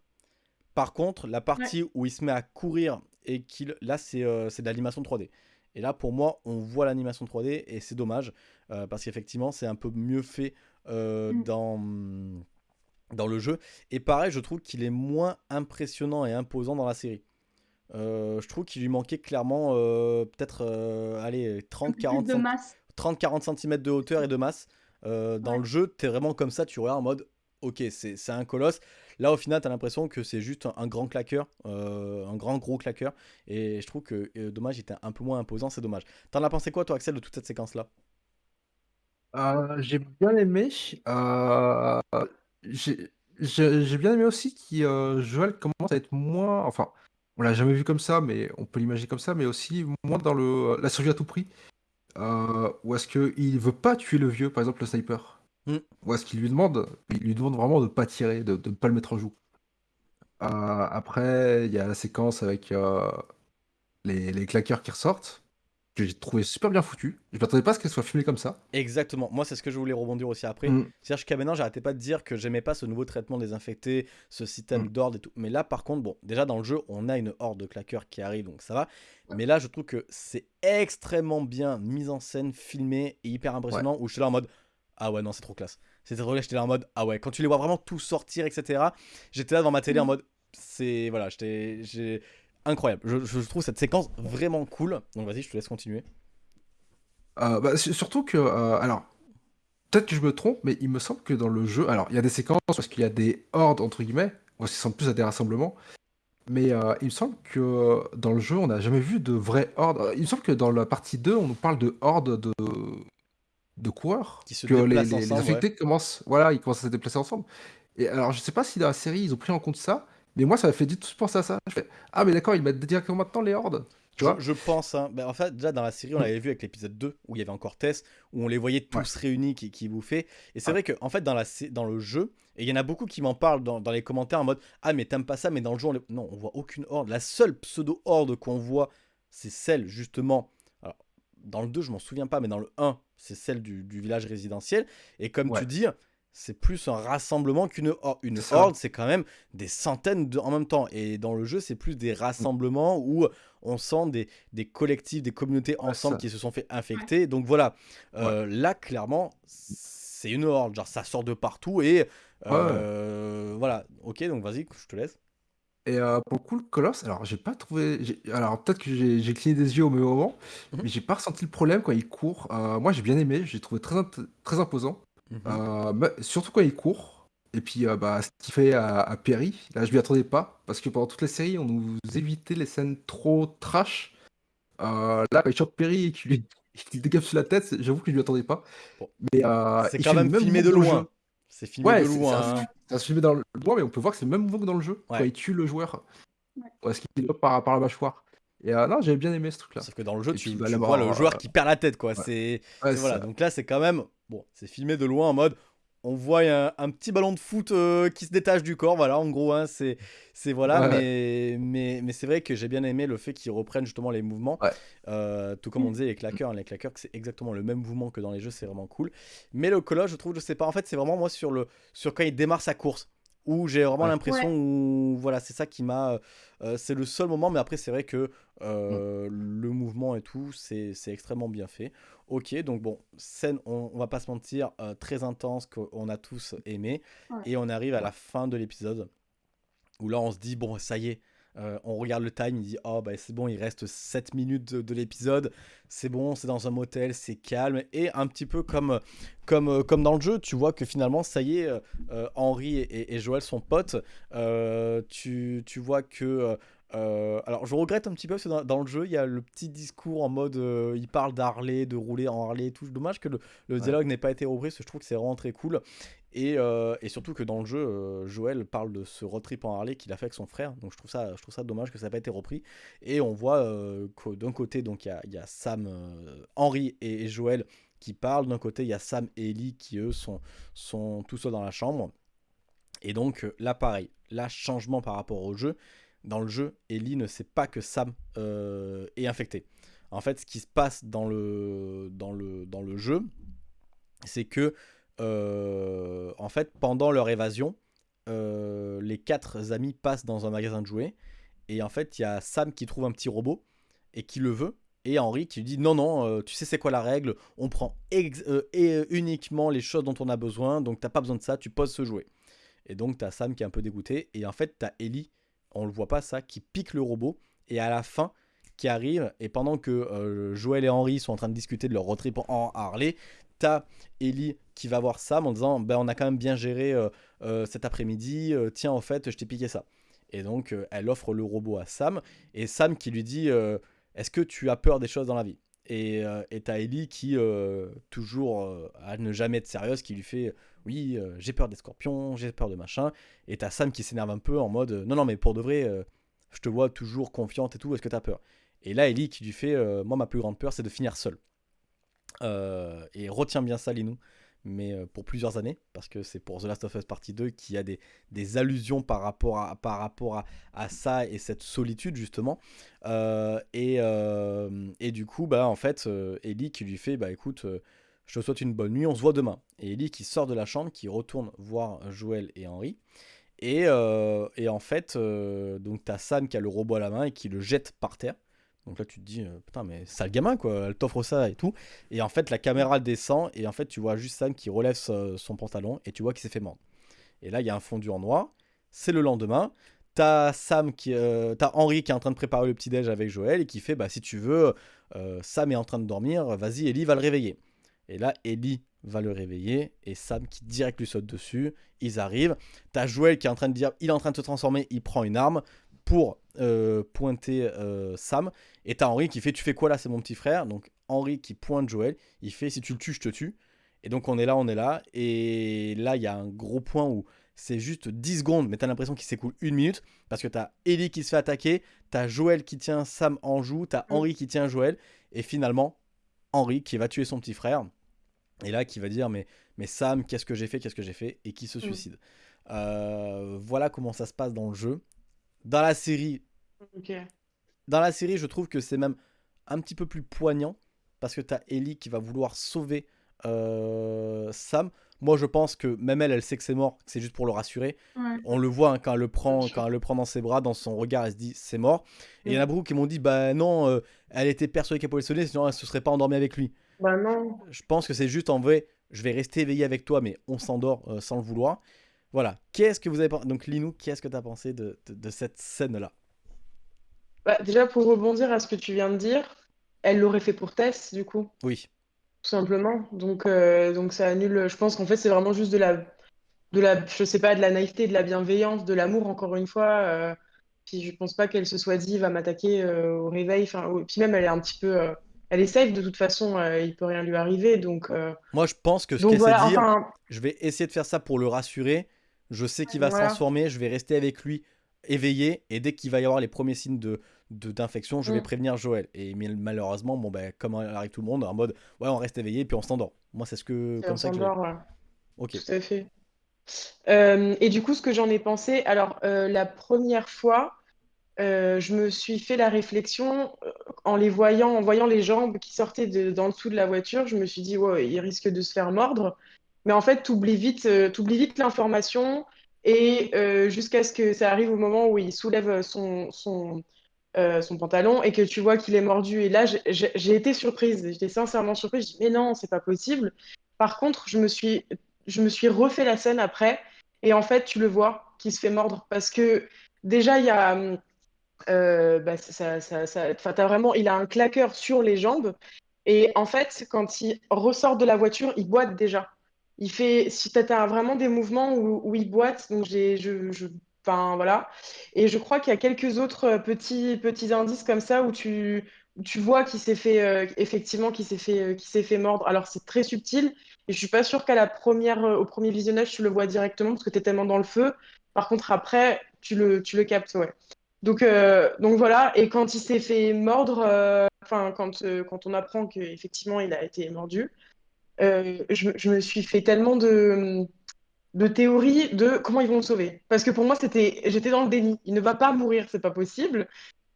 Par contre, la partie où il se met à courir et qu'il. Là, euh, c'est de l'animation 3D. Et là, pour moi, on voit l'animation 3D et c'est dommage euh, parce qu'effectivement, c'est un peu mieux fait euh, mm. dans, dans le jeu. Et pareil, je trouve qu'il est moins impressionnant et imposant dans la série. je trouve qu'il lui manquait clairement peut-être allez 30-40 30-40 cm de hauteur et de masse. dans le jeu, tu es vraiment comme ça, tu regardes en mode ok, c'est un colosse. Là, au final, tu as l'impression que c'est juste un, grand claqueur, euh, un grand gros claqueur. Et je trouve que euh, dommage, il était un peu moins imposant, c'est dommage. T'en as pensé quoi, toi, Axel, de toute cette séquence-là? Euh, J'ai bien aimé. J'ai bien aimé aussi que Joël commence à être moins. Enfin, on l'a jamais vu comme ça, mais on peut l'imaginer comme ça, mais aussi moins dans le, la survie à tout prix. ou est-ce qu'il veut pas tuer le vieux, par exemple, le sniper? Mm. Ou est-ce qu'il lui demande Il lui demande vraiment de pas tirer, de ne pas le mettre en joue? Euh, après, il y a la séquence avec euh, les, les claqueurs qui ressortent, que j'ai trouvé super bien foutu. Je m'attendais pas à ce qu'elle soit filmée comme ça. Exactement. Moi, c'est ce que je voulais rebondir aussi après. Mm. C'est-à-dire jusqu'à maintenant, j'arrêtais pas de dire que j'aimais pas ce nouveau traitement des infectés, ce système mm. d'ordre et tout. Mais là, par contre, bon, déjà dans le jeu, on a une horde de claqueurs qui arrive, donc ça va. Mais là, je trouve que c'est extrêmement bien mis en scène, filmé et hyper impressionnant. Où je suis là en mode, ah ouais, non, c'est trop classe. C'était trop j'étais là en mode, ah ouais, quand tu les vois vraiment tous sortir, etc. J'étais là devant ma télé en mm. mode, c'est. Voilà, j'étais. Incroyable. Je, trouve cette séquence vraiment cool. Donc vas-y, je te laisse continuer. Euh, bah, surtout que. Euh, alors, peut-être que je me trompe, mais il me semble que dans le jeu. Alors, il y a des séquences parce qu'il y a des hordes, entre guillemets, ou ça semble plus à des rassemblements. Mais euh, il me semble que dans le jeu, on n'a jamais vu de vraie horde. Il me semble que dans la partie 2, on nous parle de horde de, de coureurs. Qui se que les, les- infectés commencent, voilà, ils commencent à se déplacer ensemble. Et alors, je sais pas si dans la série, ils ont pris en compte ça, mais moi, ça m'a fait tout de suite penser à ça. Je fais, ah, mais d'accord, ils mettent directement maintenant les hordes. Tu Je, vois je pense, hein. Ben, en fait, déjà dans la série, on l'avait vu avec l'épisode 2, où il y avait encore Tess, où on les voyait tous réunis qui, qui bouffaient. Et c'est vrai qu'en en fait, dans, la, dans le jeu, et il y en a beaucoup qui m'en parlent dans, dans les commentaires en mode Ah, mais t'aimes pas ça, mais dans le jeu, on les- non, on voit aucune horde. La seule pseudo-horde qu'on voit, c'est celle justement. Alors, dans le 2, je m'en souviens pas, mais dans le 1, c'est celle du, du village résidentiel. Et comme Ouais. tu dis, c'est plus un rassemblement qu'une horde. Une horde, c'est quand même des centaines de, en même temps. Et dans le jeu, c'est plus des rassemblements où on sent des, des collectifs, des communautés ensemble qui se sont fait infecter. Donc voilà, Euh, là, clairement, c'est une horde. Genre, ça sort de partout et euh, voilà. Ok, donc vas-y, je te laisse. Et euh, pour le coup, le Colosse, alors j'ai pas trouvé. Alors peut-être que j'ai cligné des yeux au même moment, Mhm. mais j'ai pas ressenti le problème quand il court. Euh, moi j'ai bien aimé, j'ai trouvé très, très imposant. Mhm. Euh, mais surtout quand il court. Et puis euh, bah, ce qu'il fait à, à Perry, là je m'y attendais pas, parce que pendant toute la série, on nous évitait les scènes trop trash. Euh, là, quand il chope Perry et qu'il lui [LAUGHS] dégape sur la tête, j'avoue que je m'y attendais pas. Mais euh, c'est quand même filmé de loin. C'est filmé Ouais, de loin. c'est un- hein. ça se filmé dans le loin, mais on peut voir que c'est le même mouvement que dans le jeu, Ouais. quand il tue le joueur. Ouais. Ouais, ce qu'il est par, par la mâchoire. Et euh, non, j'avais bien aimé ce truc-là. Sauf que dans le jeu, Et tu, puis, bah, tu la vois le joueur euh, qui perd la tête, quoi. ouais. C'est Ouais, c'est- voilà. Donc là, c'est quand même bon. C'est filmé de loin en mode. On voit un, un petit ballon de foot euh, qui se détache du corps, voilà, en gros, hein, c'est, c'est voilà, Ouais. mais, mais, mais c'est vrai que j'ai bien aimé le fait qu'ils reprennent justement les mouvements, Ouais. Euh, tout comme on disait les claqueurs, hein, les claqueurs, que c'est exactement le même mouvement que dans les jeux, c'est vraiment cool. Mais le colosse, je trouve, je sais pas, en fait, c'est vraiment moi sur le, sur quand il démarre sa course, où j'ai vraiment Ouais. l'impression où, voilà, c'est ça qui m'a, euh, c'est le seul moment, mais après c'est vrai que euh, le mouvement et tout, c'est c'est extrêmement bien fait. Ok, donc bon, scène, on, on va pas se mentir, euh, très intense, qu'on a tous aimé. Ouais. Et on arrive à la fin de l'épisode, où là on se dit, bon, ça y est, euh, on regarde le time, il dit, oh bah c'est bon, il reste 7 minutes de, de l'épisode, c'est bon, c'est dans un motel, c'est calme. Et un petit peu comme, comme, euh, comme dans le jeu, tu vois que finalement, ça y est, euh, euh, Henri et, et Joël sont potes. Euh, tu, tu vois que... euh, alors, je regrette un petit peu parce que dans, dans le jeu, il y a le petit discours en mode euh, il parle d'Harley, de rouler en Harley et tout. Dommage que le, le Ouais. dialogue n'ait pas été repris parce que je trouve que c'est vraiment très cool. Et, euh, et surtout que dans le jeu, Joël parle de ce road trip en Harley qu'il a fait avec son frère. Donc je trouve ça, je trouve ça dommage que ça n'ait pas été repris. Et on voit que d'un côté, donc il y a, il y a Sam, Henri et, et Joël qui parlent. D'un côté, il y a Sam et Ellie qui eux sont, sont tout seuls dans la chambre. Et donc là, pareil, là, changement par rapport au jeu. Dans le jeu, Ellie ne sait pas que Sam euh, est infecté. En fait, ce qui se passe dans le, jeu, c'est que euh, en fait, pendant leur évasion, euh, les quatre amis passent dans un magasin de jouets. Et en fait, il y a Sam qui trouve un petit robot et qui le veut. Et Henri qui lui dit non, non, tu sais c'est quoi la règle? On prend uniquement les choses dont on a besoin. Donc t'as pas besoin de ça, tu poses ce jouet. Et donc t'as Sam qui est un peu dégoûté. Et en fait, t'as Ellie, on le voit pas ça, qui pique le robot. Et à la fin, qui arrive. Et pendant que euh, Joël et Henri sont en train de discuter de leur road trip en Harley, t'as Ellie qui va voir Sam en disant ben, On a quand même bien géré euh, euh, cet après-midi. tiens, en fait, je t'ai piqué ça. Et donc, elle offre le robot à Sam. Et Sam qui lui dit Est-ce que tu as peur des choses dans la vie? Et t'as Ellie qui, toujours à ne jamais être sérieuse, qui lui fait Oui, euh, j'ai peur des scorpions, j'ai peur de machin. Et t'as Sam qui s'énerve un peu en mode Non, non, mais pour de vrai, euh, je te vois toujours confiante et tout, est-ce que t'as peur? Et là, Ellie qui lui fait euh, Moi, ma plus grande peur, c'est de finir seule. Euh, et retiens bien ça, Linou, mais euh, pour plusieurs années, parce que c'est pour The Last of Us Partie 2 qu'il y a des, allusions par rapport, à, par rapport à, ça et cette solitude, justement. Euh, et, euh, du coup, bah, en fait, euh, Ellie qui lui fait Bah écoute, euh, je te souhaite une bonne nuit, on se voit demain. Et Ellie qui sort de la chambre, qui retourne voir Joël et Henri. Et, euh, en fait, euh, donc t'as Sam qui a le robot à la main et qui le jette par terre. Donc là, tu te dis, euh, putain, mais sale gamin, quoi, elle t'offre ça et tout. Et en fait, la caméra descend et en fait, tu vois juste Sam qui relève son, pantalon et tu vois qu'il s'est fait mordre. Et là, il y a un fondu en noir. C'est le lendemain. T'as Sam qui, euh, Henri qui est en train de préparer le petit déj avec Joël et qui fait, bah si tu veux, Sam est en train de dormir, vas-y, Ellie va le réveiller. Et là, Ellie va le réveiller et Sam qui direct lui saute dessus. Ils arrivent. T'as Joël qui est en train de dire, il est en train de se transformer, il prend une arme. pour euh, pointer euh, Sam. Et t'as Henri qui fait Tu fais quoi là C'est mon petit frère? Donc Henri qui pointe Joël. Il fait Si tu le tues, je te tue. Et donc on est là, on est là. Et là, il y a un gros point où c'est juste 10 secondes, mais t'as l'impression qu'il s'écoule une minute. Parce que t'as Ellie qui se fait attaquer. T'as Joël qui tient Sam en joue. T'as Henri qui tient Joël. Et finalement, Henri qui va tuer son petit frère. Et là, qui va dire Mais, mais Sam, qu'est-ce que j'ai fait Qu'est-ce que j'ai fait Et qui se suicide. Euh, voilà comment ça se passe dans le jeu. Dans la série, dans la série, je trouve que c'est même un petit peu plus poignant parce que t'as Ellie qui va vouloir sauver euh, Sam. Moi, je pense que même elle, elle sait que c'est mort, c'est juste pour le rassurer. On le voit hein, quand, elle le prend, quand elle le prend dans ses bras, dans son regard, elle se dit c'est mort. Et il y en a beaucoup qui m'ont dit bah non, euh, elle était persuadée qu'elle pouvait le sauver, sinon elle se serait pas endormie avec lui. Bah non. Je pense que c'est juste en vrai, je vais rester éveillé avec toi, mais on s'endort sans le vouloir. Voilà. Qu'est-ce que vous avez pensé Donc, Linou, qu'est-ce que tu as pensé de, cette scène-là? Bah, Déjà, pour rebondir à ce que tu viens de dire, elle l'aurait fait pour Tess, du coup. Oui. Tout simplement. Donc, euh, donc ça annule. Je pense qu'en fait, c'est vraiment juste de la, de la, je sais pas, de la naïveté, de la bienveillance, de l'amour, encore une fois. Euh, puis je pense pas qu'elle se soit dit, va m'attaquer euh, au réveil. Enfin, puis même, elle est un petit peu elle est safe de toute façon, euh, il peut rien lui arriver. Donc, Moi, je pense que ce qu'elle sait dire, je vais essayer de faire ça pour le rassurer. Je sais qu'il va se transformer, je vais rester avec lui éveillé et dès qu'il va y avoir les premiers signes de d'infection, je vais mm. prévenir Joël. Et malheureusement, bon ben comme arrive tout le monde, en mode ouais, on reste éveillé et puis on s'endort. Moi, c'est ce que comme ça que. Ok. Tout à fait. Euh, et du coup, ce que j'en ai pensé, alors euh, la première fois, euh, je me suis fait la réflexion en les voyant, en voyant les jambes qui sortaient de, le dessous de la voiture, je me suis dit ouais, il risque de se faire mordre. Mais en fait, tu oublies vite, euh, vite l'information et euh, jusqu'à ce que ça arrive au moment où il soulève son, son, euh, son pantalon et que tu vois qu'il est mordu. Et là, j'ai été surprise. J'étais sincèrement surprise. Je dis, mais non, c'est pas possible. Par contre, je me suis, je me suis refait la scène après. Et en fait, tu le vois qui se fait mordre. Parce que déjà, il y a. bah, ça, ça, ça, as vraiment, il a un claqueur sur les jambes. Et en fait, quand il ressort de la voiture, il boite déjà il fait, si tu as vraiment des mouvements où, il boite, donc j'ai, je, enfin voilà. Et je crois qu'il y a quelques autres euh, petits, petits indices comme ça où tu, tu vois qu'il s'est fait, euh, effectivement, qu'il s'est fait, euh, s'est fait mordre. Alors c'est très subtil et je suis pas sûre qu'à la première, au premier visionnage, tu le vois directement parce que tu es tellement dans le feu. Par contre, après, tu le, tu le captes, ouais. Donc, donc voilà, et quand il s'est fait mordre, enfin, quand, quand on apprend qu'effectivement il a été mordu, euh, je, me suis fait tellement de, théories de comment ils vont le sauver. Parce que pour moi, c'était, j'étais dans le déni. Il ne va pas mourir, c'est pas possible.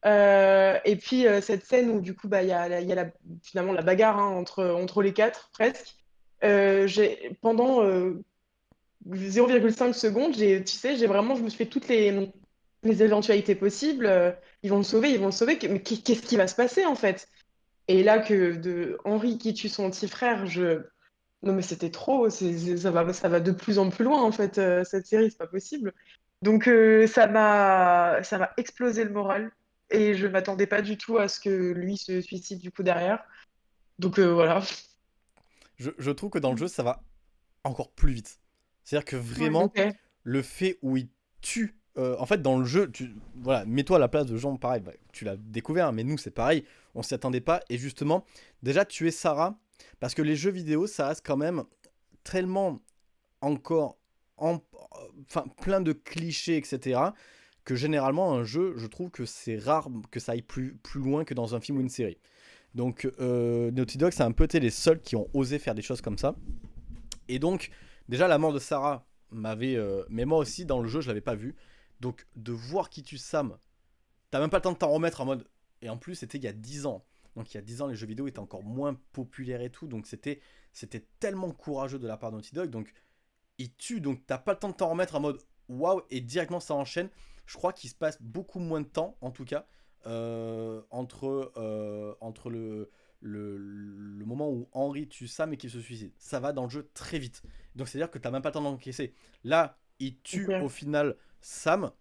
Euh, et puis euh, cette scène où du coup, bah, il y a, y a finalement la bagarre hein, entre, entre les quatre, presque. j'ai, pendant 0,5 secondes, j'ai, tu sais, j'ai vraiment, je me suis fait toutes les, les éventualités possibles. ils vont le sauver, ils vont le sauver. Mais qu'est-ce qui va se passer en fait? Et là, que de Henri qui tue son petit frère, je. Non, mais c'était trop. ça, va, ça va de plus en plus loin, en fait, euh, cette série, c'est pas possible. Donc, euh, ça m'a ça m'a explosé le moral. Et je m'attendais pas du tout à ce que lui se suicide, du coup, derrière. Donc, euh, voilà. Je, trouve que dans le jeu, ça va encore plus vite. C'est-à-dire que vraiment, le fait où il tue euh, en fait, dans le jeu, tu, voilà, mets-toi à la place de gens pareil. Bah, tu l'as découvert, hein, mais nous, c'est pareil. On s'y attendait pas. Et justement, déjà, tu Sarah. Parce que les jeux vidéo, ça reste quand même tellement encore en, enfin, plein de clichés, etc. Que généralement, un jeu, je trouve que c'est rare que ça aille plus, plus loin que dans un film ou une série. Donc, euh, Naughty Dog, c'est un peu les seuls qui ont osé faire des choses comme ça. Et donc, déjà, la mort de Sarah m'avait. Euh, mais moi aussi, dans le jeu, je l'avais pas vu. Donc de voir qui tue Sam, t'as même pas le temps de t'en remettre en mode. Et en plus, c'était il y a 10 ans. Donc il y a 10 ans, les jeux vidéo étaient encore moins populaires et tout. Donc c'était c'était tellement courageux de la part de Naughty Dog. Donc il tue, donc t'as pas le temps de t'en remettre en mode waouh, et directement ça enchaîne. Je crois qu'il se passe beaucoup moins de temps, en tout cas, euh, entre, euh, entre le, le, le, moment où Henry tue Sam et qu'il se suicide. Ça va dans le jeu très vite. Donc c'est-à-dire que t'as même pas le temps d'encaisser. Là, il tue au final Sam.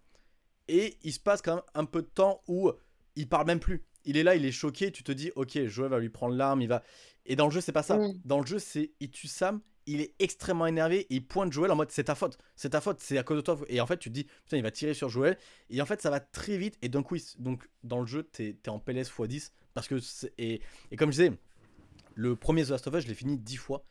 Et il se passe quand même un peu de temps où il parle même plus. Il est là, il est choqué. Tu te dis, ok, Joël va lui prendre l'arme. Il va. Et dans le jeu, c'est pas ça. Dans le jeu, c'est il tue Sam, il est extrêmement énervé, il pointe Joël en mode c'est ta faute, c'est ta faute, c'est à cause de toi. Et en fait, tu te dis, putain, il va tirer sur Joël. Et en fait, ça va très vite. Et d'un coup, donc, dans le jeu, t'es es en PLS x10. Parce que, et, et comme je disais, le premier The Last of Us, je l'ai fini 10 fois.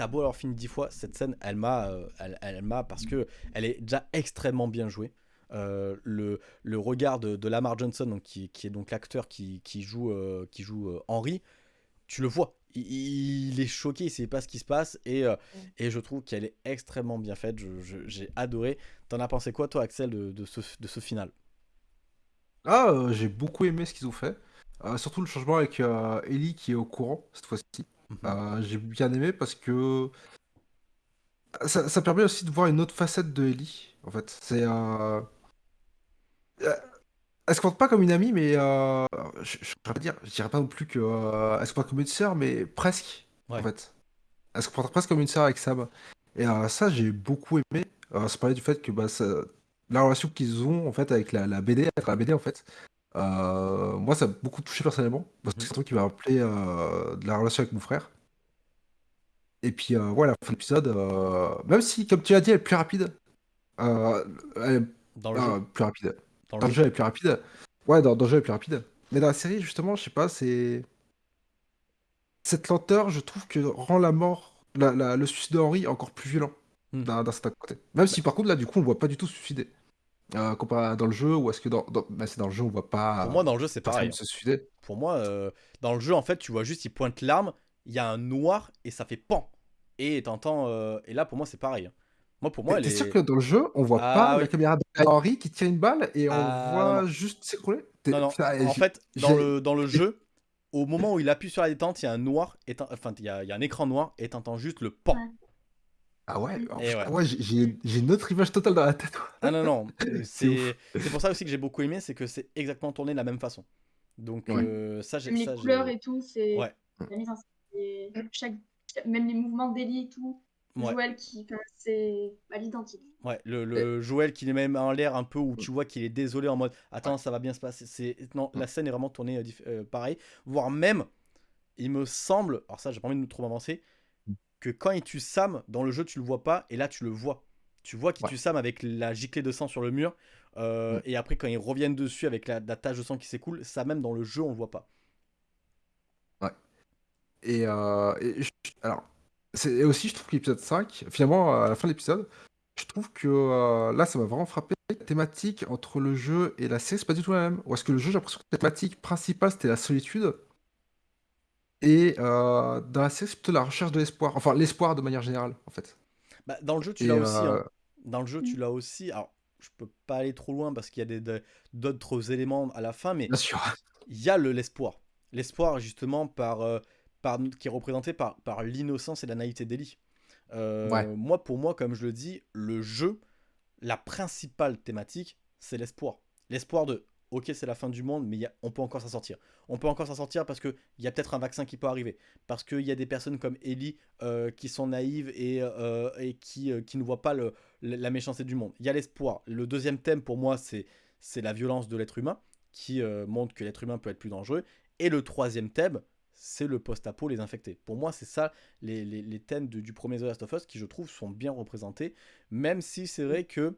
T'as beau avoir fini 10 fois, cette scène, elle m'a, euh, elle, m'a parce que elle est déjà extrêmement bien jouée. Euh, le, le, regard de, Lamar Johnson, donc, qui, qui est donc l'acteur qui, qui, joue, euh, qui joue Henry, tu le vois, il, est choqué, il sait pas ce qui se passe et, euh, et je trouve qu'elle est extrêmement bien faite. J'ai adoré. T'en as pensé quoi, toi, Axel, de, de, ce, de ce final? Ah, euh, j'ai beaucoup aimé ce qu'ils ont fait. Euh, surtout le changement avec Ellie qui est au courant cette fois-ci. Mhm. j'ai bien aimé parce que ça, ça, permet aussi de voir une autre facette de Ellie. En fait, c'est elle se comporte pas comme une amie, mais euh, je, je, pas dire, je dirais pas non plus que euh, elle se comporte comme une sœur, mais presque en fait. Elle se comporte presque comme une sœur avec Sam. Et euh, ça, j'ai beaucoup aimé. Euh, ça parlait du fait que bah, la relation qu'ils ont en fait avec la, la BD, la BD en fait. Euh, moi, ça m'a beaucoup touché personnellement parce que mhm. c'est un truc qui m'a rappelé de la relation avec mon frère. Et puis voilà, la fin de l'épisode, même si, comme tu as dit, elle est plus rapide. elle Dans le jeu. plus rapide. Dans, le jeu, elle est plus rapide. Ouais, dans, le jeu, elle est plus rapide. Mais dans la série, justement, je sais pas, c'est. Cette lenteur, je trouve que rend la mort, le suicide de Henry encore plus violent hmm. d'un certain côté. Même si par contre, là, du coup, on le voit pas du tout se suicider. Euh, comparé à dans le jeu, ou est-ce que dans, bah, c'est dans le jeu, on voit pas. Pour moi, dans le jeu, c'est pareil. Se suicider. Pour moi, euh, dans le jeu, en fait, tu vois juste, il pointe l'arme, il y a un noir et ça fait pan. Et t'entends. Euh, et là, pour moi, c'est pareil. Moi, pour moi, elle T'es sûr que dans le jeu, on voit ah pas la caméra d'Henri qui tire une balle et on ah, voit juste s'écrouler? Non, non. en fait, dans le, dans le jeu, au moment où il appuie sur la détente, il y a un noir, enfin, il y a, il y a un écran noir et t'entends juste le pan. Ah ouais, ouais. j'ai une autre image totale dans la tête. Ah non, non, [LAUGHS] c'est pour ça aussi que j'ai beaucoup aimé, c'est que c'est exactement tourné de la même façon. Donc euh, ça, j'ai Les couleurs et tout, c'est ouais. la mise en scène. Même les mouvements d'Eli et tout, Joël qui c'est à l'identique. Ouais, le, le Joël qui est même en l'air un peu où tu vois qu'il est désolé en mode attends ça va bien se passer. C'est non la scène est vraiment tournée euh, euh, pareil, voire même il me semble alors ça j'ai pas envie de trop avancer. Que quand il tue Sam dans le jeu tu le vois pas et là tu le vois. Tu vois qu'il tue Sam avec la giclée de sang sur le mur euh, mm. et après quand ils reviennent dessus avec la, la tache de sang qui s'écoule ça même dans le jeu on le voit pas. Ouais. Et, et alors et aussi, je trouve que l'épisode 5, finalement, à la fin de l'épisode, je trouve que euh, là, ça m'a vraiment frappé. La thématique entre le jeu et la série, c'est pas du tout la même. Ou est-ce que le jeu, j'ai l'impression que la thématique principale, c'était la solitude? Et euh, dans la série, c'est plutôt la recherche de l'espoir. Enfin, l'espoir de manière générale, en fait. Bah, dans le jeu, tu l'as aussi. Hein. Euh, dans le jeu, tu l'as aussi. Alors, je peux pas aller trop loin parce qu'il y a d'autres éléments à la fin, mais Bien sûr. il y a l'espoir. L'espoir, justement, par qui est représenté par, par l'innocence et la naïveté d'Ellie. Euh, moi, pour moi, comme je le dis, le jeu, la principale thématique, c'est l'espoir. L'espoir de, ok, c'est la fin du monde, mais on peut encore s'en sortir. On peut encore s'en sortir parce qu'il y a peut-être un vaccin qui peut arriver. Parce qu'il y a des personnes comme Ellie euh, qui sont naïves et, euh, et qui, qui ne voient pas le, la méchanceté du monde. Il y a l'espoir. Le deuxième thème, pour moi, c'est la violence de l'être humain, qui montre que l'être humain peut être plus dangereux. Et le troisième thème, c'est le post-apo, les infectés. Pour moi, c'est ça les, thèmes du premier The Last of Us qui, je trouve, sont bien représentés. Même si c'est vrai que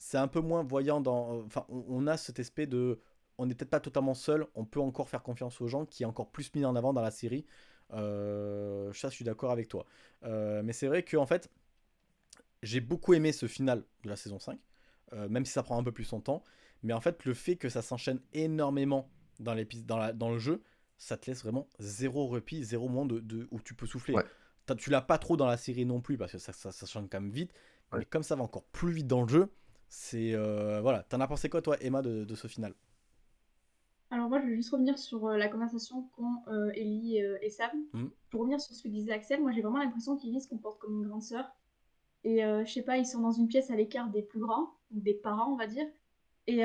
c'est un peu moins voyant dans. Enfin, on, a cet aspect de. On n'est peut-être pas totalement seul, on peut encore faire confiance aux gens, qui est encore plus mis en avant dans la série. Euh, ça, je suis d'accord avec toi. Euh, mais c'est vrai que, en fait, j'ai beaucoup aimé ce final de la saison 5, euh, même si ça prend un peu plus son temps. Mais en fait, le fait que ça s'enchaîne énormément dans, dans, dans le jeu, ça te laisse vraiment zéro repli, zéro moment de, où tu peux souffler. Tu l'as pas trop dans la série non plus parce que ça, ça, change quand même vite. Mais comme ça va encore plus vite dans le jeu, c'est. Euh, voilà. T'en as pensé quoi, toi, Emma, de, ce final? Alors moi, je vais juste revenir sur euh, la conversation qu'ont euh, Ellie et Sam. Hmm. Pour revenir sur ce que disait Axel, moi j'ai vraiment l'impression qu'Ellie se comporte comme une grande sœur. Et je sais pas, ils sont dans une pièce à l'écart des plus grands, ou des parents, on va dire. Et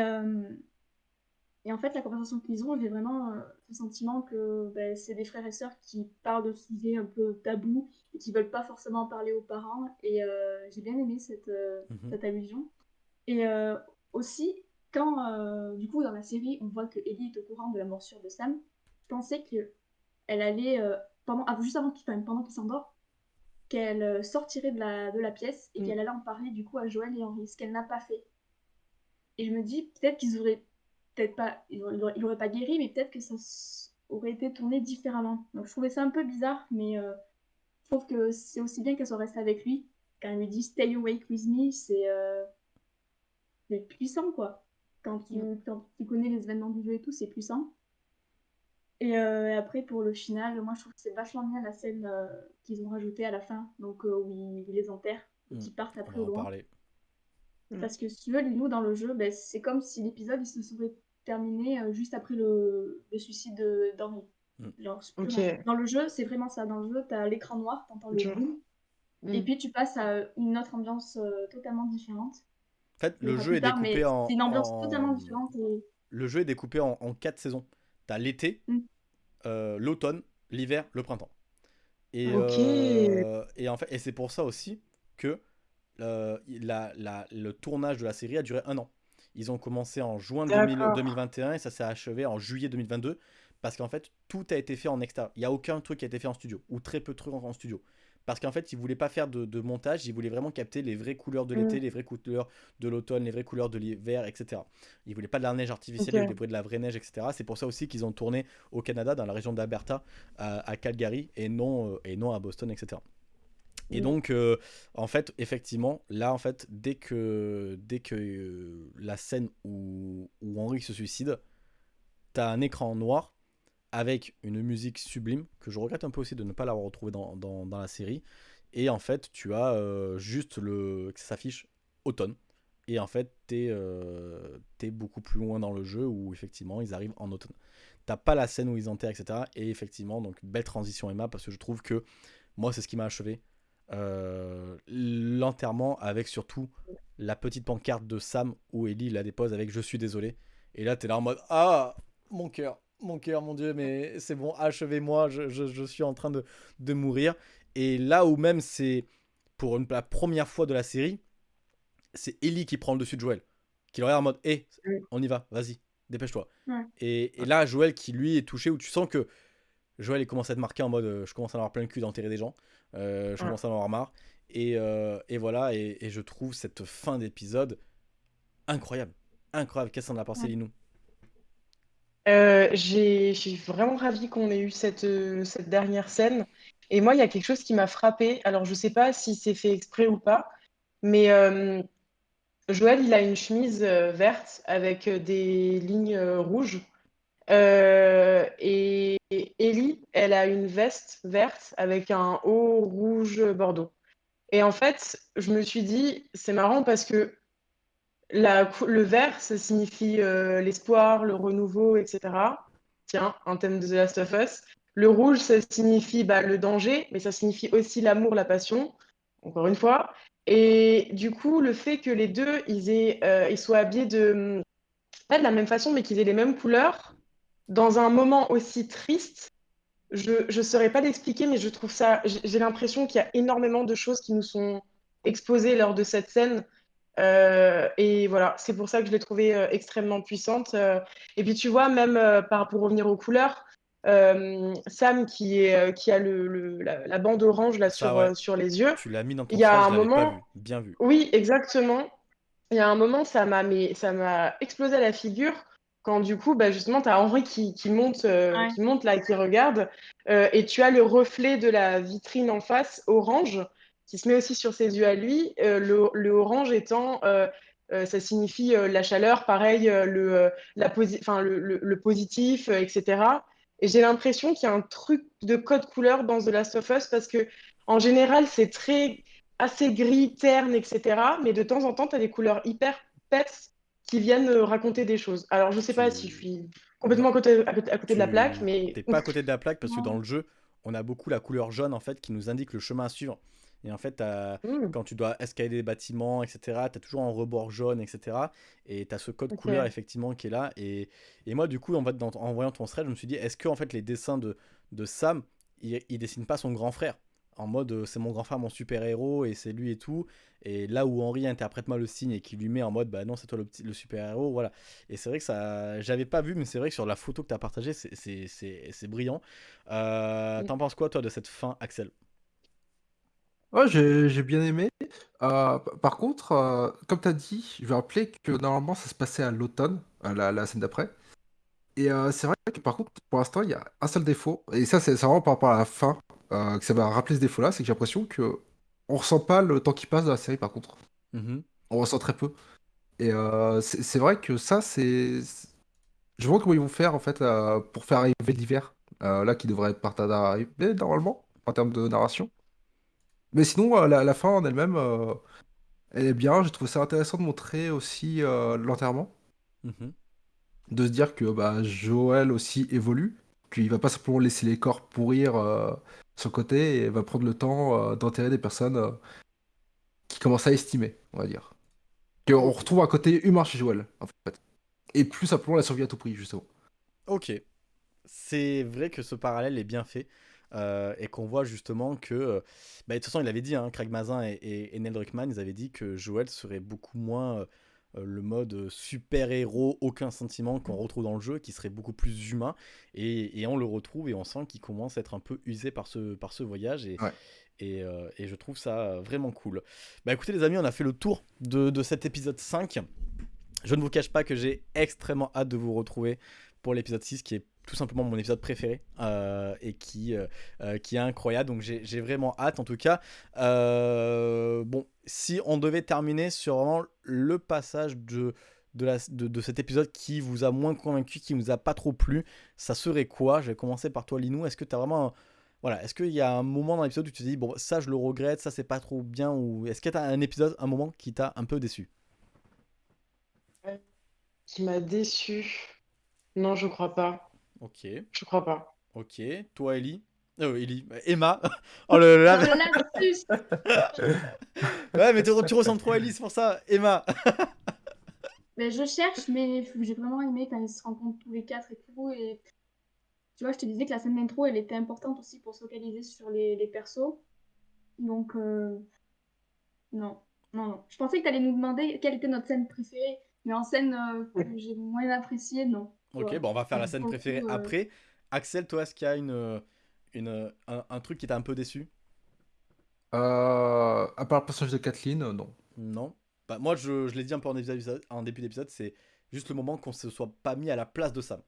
et en fait, la conversation qu'ils ont, j'ai vraiment le sentiment que ben, c'est des frères et sœurs qui parlent de sujets un peu tabous et qui veulent pas forcément parler aux parents. Et j'ai bien aimé cette, mhm. cette allusion. Et aussi, quand du coup dans la série on voit que Ellie est au courant de la morsure de Sam, je pensais que elle allait pendant, ah, juste avant qu'il, pendant qu'il s'endort, qu'elle sortirait de la, de la pièce et mm. qu'elle allait en parler du coup à Joël et Henri, ce qu'elle n'a pas fait. Et je me dis, peut-être qu'ils auraient, peut-être pas, ils auraient, pas guéri, mais peut-être que ça aurait été tourné différemment. Donc je trouvais ça un peu bizarre, mais euh, je trouve que c'est aussi bien qu'elle soit restée avec lui. Quand elle lui dit Stay awake with me, c'est euh, puissant quoi. Quand tu, quand tu connais les événements du jeu et tout, c'est puissant. Et euh, après, pour le final, moi je trouve que c'est vachement bien la scène qu'ils ont rajoutée à la fin, donc où ils, les enterrent, et qu'ils mm. partent après au loin. Mm. Parce que si tu veux, nous, dans le jeu, ben, c'est comme si l'épisode il se serait terminé euh, juste après le, le suicide d'Henri. Mm. Dans le jeu, c'est vraiment ça. Dans le jeu, tu as l'écran noir, tu entends le boom, mm. et puis tu passes à une autre ambiance euh, totalement différente. En fait, le jeu est découpé en. C'est une ambiance totalement différente. Le jeu est découpé en, en quatre saisons. Tu as l'été, euh, l'automne, l'hiver, le printemps. Et, et, en fait, et c'est pour ça aussi que euh, le tournage de la série a duré un an. Ils ont commencé en juin 2021 et ça s'est achevé en juillet 2022 parce qu'en fait tout a été fait en extérieur. Il n'y a aucun truc qui a été fait en studio ou très peu de trucs en studio. Parce qu'en fait, ils voulaient pas faire de, montage, ils voulaient vraiment capter les vraies couleurs de l'été, mm. les vraies couleurs de l'automne, les vraies couleurs de l'hiver, etc. Ils voulaient pas de la neige artificielle, ils voulaient de la vraie neige, etc. C'est pour ça aussi qu'ils ont tourné au Canada, dans la région d'Alberta, à, Calgary, et non, euh, et non à Boston, etc. Et donc, euh, en fait, effectivement, là, en fait, dès que, dès que euh, la scène où, où Henri se suicide, t'as un écran noir avec une musique sublime, que je regrette un peu aussi de ne pas l'avoir retrouvé dans, la série. Et en fait, tu as euh, juste le que ça s'affiche automne. Et en fait, t'es es beaucoup plus loin dans le jeu où effectivement ils arrivent en automne. T'as pas la scène où ils enterrent, etc. Et effectivement, donc belle transition Emma, parce que je trouve que moi, c'est ce qui m'a achevé. Euh, l'enterrement avec surtout la petite pancarte de Sam où Ellie la dépose avec je suis désolé. Et là, t'es là en mode Ah, mon cœur, mon cœur, mon Dieu, mais c'est bon, achevez-moi, je, je, suis en train de, de, mourir. Et là où même c'est pour une, la première fois de la série, c'est Ellie qui prend le dessus de Joël. Qui le regarde en mode Hé, on y va, vas-y, dépêche-toi. Et, et, là, Joël qui lui est touché, où tu sens que Joël il commence à être marqué en mode euh, Je commence à avoir plein le cul d'enterrer des gens. Euh, je commence à en avoir marre. Et, euh, et voilà, et, et, je trouve cette fin d'épisode incroyable. Incroyable. Qu'est-ce qu'on a pensé, Linou? Euh, J'ai vraiment ravi qu'on ait eu cette, cette dernière scène. Et moi, il y a quelque chose qui m'a frappé. Alors, je sais pas si c'est fait exprès ou pas, mais Joël, il a une chemise verte avec des lignes rouges. Euh, et Ellie, elle a une veste verte avec un haut rouge bordeaux. Et en fait, je me suis dit, c'est marrant parce que le vert, ça signifie euh, l'espoir, le renouveau, etc. Tiens, un thème de The Last of Us. Le rouge, ça signifie bah, le danger, mais ça signifie aussi l'amour, la passion, encore une fois. Et du coup, le fait que les deux, ils, euh, soient habillés de, pas de la même façon, mais qu'ils aient les mêmes couleurs, dans un moment aussi triste, je ne saurais pas l'expliquer, mais je trouve ça. J'ai l'impression qu'il y a énormément de choses qui nous sont exposées lors de cette scène. Euh, et voilà, c'est pour ça que je l'ai trouvée euh, extrêmement puissante. Euh. et puis tu vois, même par, pour revenir aux couleurs, Sam qui, est, qui a le, la, bande orange là sur, sur les yeux. Tu l'as mis dans ton Il y a un moment. Bien vu. Oui, exactement. Il y a un moment, ça m'a explosé à la figure quand du coup, bah, justement, tu as Henri qui, qui monte, euh, qui monte là, qui regarde, euh, et tu as le reflet de la vitrine en face, orange, qui se met aussi sur ses yeux à lui, euh, le, le, orange étant, ça signifie la chaleur, pareil, le, la le, le, positif, etc. Et j'ai l'impression qu'il y a un truc de code couleur dans The Last of Us, parce que en général, c'est très assez gris, terne, etc. Mais de temps en temps, tu as des couleurs hyper pets qui viennent raconter des choses. Alors, je sais pas si je suis complètement à côté, à côté, de la plaque, mais... T'es pas à côté de la plaque parce que [LAUGHS] dans le jeu, on a beaucoup la couleur jaune, en fait, qui nous indique le chemin à suivre. Et en fait, mmh. quand tu dois escalader des bâtiments, etc., tu as toujours un rebord jaune, etc. Et tu as ce code couleur, effectivement, qui est là. Et, et moi, du coup, en, fait, en voyant ton thread, je me suis dit, est-ce que en fait, les dessins de, de Sam, il, il dessine pas son grand frère? En mode euh, c'est mon grand frère, mon super héros et c'est lui et tout. Et là où Henri interprète mal le signe et qui lui met en mode bah non, c'est toi le, le super héros, voilà. Et c'est vrai que ça, j'avais pas vu, mais c'est vrai que sur la photo que tu as partagée, c'est brillant. Euh, T'en penses quoi toi de cette fin, Axel? Ouais, j'ai bien aimé. Euh, par contre, euh, comme tu as dit, je vais rappeler que normalement ça se passait à l'automne, la, la scène d'après. Et euh, c'est vrai que par contre, pour l'instant, il y a un seul défaut, et ça c'est vraiment par rapport à la fin, que ça va rappeler ce défaut-là, c'est que j'ai l'impression que on ressent pas le temps qui passe dans la série par contre. Mm-hmm. On ressent très peu. Et c'est vrai que ça, c'est. Je vois comment ils vont faire en fait pour faire arriver l'hiver, là qui devrait être par d'arriver normalement, en termes de narration. Mais sinon, euh, la, fin en elle-même, euh, elle est bien. J'ai trouvé ça intéressant de montrer aussi euh, l'enterrement. Mhm. De se dire que bah, Joël aussi évolue. Qu'il va pas simplement laisser les corps pourrir sur le côté et va prendre le temps d'enterrer des personnes qui commencent à estimer, on va dire. On retrouve un côté humain chez Joël, en fait. Et plus simplement la survie à tout prix, justement. Ok. C'est vrai que ce parallèle est bien fait. Euh, et qu'on voit justement que, euh, bah, de toute façon, il avait dit, hein, Craig Mazin et, et, Neil Druckmann, ils avaient dit que Joel serait beaucoup moins euh, le mode super-héros, aucun sentiment qu'on retrouve dans le jeu, qui serait beaucoup plus humain. Et, et on le retrouve et on sent qu'il commence à être un peu usé par ce, par ce voyage. Et, et, et, je trouve ça vraiment cool. Bah écoutez les amis, on a fait le tour de, de cet épisode 5. Je ne vous cache pas que j'ai extrêmement hâte de vous retrouver pour l'épisode 6 qui est tout simplement mon épisode préféré euh, et qui, euh, euh, qui est incroyable. Donc j'ai vraiment hâte en tout cas. bon, si on devait terminer sur vraiment le passage de, de, la, de, cet épisode qui vous a moins convaincu, qui vous a pas trop plu, ça serait quoi? Je vais commencer par toi Linou. Est-ce que tu vraiment... Voilà, est-ce qu'il y a un moment dans l'épisode où tu te dis, bon, ça je le regrette, ça c'est pas trop bien, ou est-ce que tu as un épisode, un moment qui t'a un peu déçu? Qui m'a déçu? Non, je crois pas. Ok. Je crois pas. Ok. Toi, Ellie euh, Ellie. Emma. [LAUGHS] Oh là là. [LAUGHS] ouais, mais tu, ressembles trop à Ellie, c'est pour ça. Emma. [LAUGHS] mais je cherche, mais j'ai vraiment aimé quand ils se rencontrent tous les quatre et tout. Et tu vois, je te disais que la scène d'intro, elle était importante aussi pour se focaliser sur les, les persos. Donc, euh... non. Non, non. Je pensais que tu allais nous demander quelle était notre scène préférée. Mais en scène euh, que j'ai moins appréciée, non. Ok, bon, on va faire la scène préférée après. Axel, toi, est-ce qu'il y a une, une, un, truc qui t'a un peu déçu? Euh, À part le personnage de Kathleen, euh, non. Non. Bah, moi, je, je l'ai dit un peu en, en début d'épisode, c'est juste le moment qu'on se soit pas mis à la place de Sam.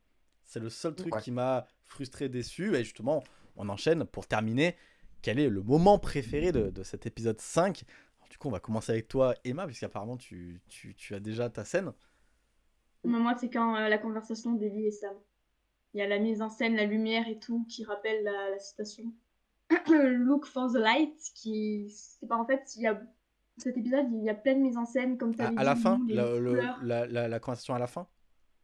C'est le seul truc qui m'a frustré, déçu. Et justement, on enchaîne pour terminer. Quel est le moment préféré de, de cet épisode 5 Du coup, on va commencer avec toi, Emma, puisqu'apparemment, tu, tu, tu as déjà ta scène. Moi, c'est quand euh, la conversation d'Ellie et Sam. Il y a la mise en scène, la lumière et tout qui rappelle la, citation. [CLEARS THROAT] Look for the light, qui. C'est pas en fait, il y a. Cet épisode, il y a plein de mises en scène, comme tu à, à la fin la, la, la, conversation à la fin?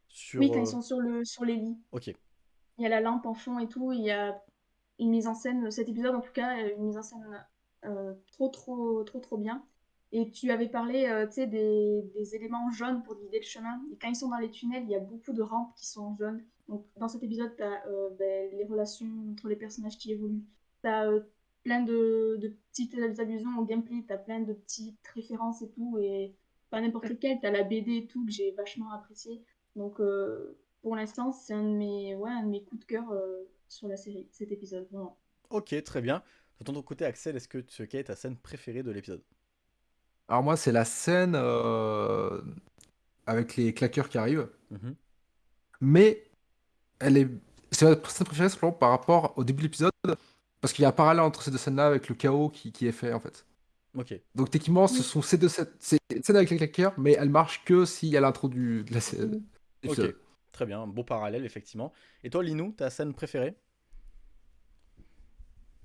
Sur, Oui, quand ils euh, sont sur, le, sur les lits. Ok. Il y a la lampe en fond et tout, il y a une mise en scène, cet épisode en tout cas, une mise en scène euh, trop, trop, trop, trop bien. Et tu avais parlé euh, des, des, éléments jaunes pour guider le chemin. Et quand ils sont dans les tunnels, il y a beaucoup de rampes qui sont jaunes. Donc dans cet épisode, tu as euh, ben, les relations entre les personnages qui évoluent. Tu as euh, plein de, de, petites allusions au gameplay, tu as plein de petites références et tout. Et pas n'importe lequel, tu as la BD et tout que j'ai vachement apprécié. Donc pour l'instant, c'est un, de mes, ouais, un de mes coups de cœur sur la série, cet épisode. Vraiment. Ok, très bien. De ton côté, Axel, est-ce que tu est ta scène préférée de l'épisode? Alors moi, c'est la scène euh, avec les claqueurs qui arrivent. Mhm. Mais elle est. C'est ma scène préférée simplement par rapport au début de l'épisode. Parce qu'il y a un parallèle entre ces deux scènes-là avec le chaos qui, qui est fait en fait. Ok. Donc techniquement, ce sont ces deux scènes, scènes avec les claqueurs, mais elles marchent que s'il y a l'intro du, de la scène. Ok, très bien, beau parallèle effectivement. Et toi, Linou, ta scène préférée?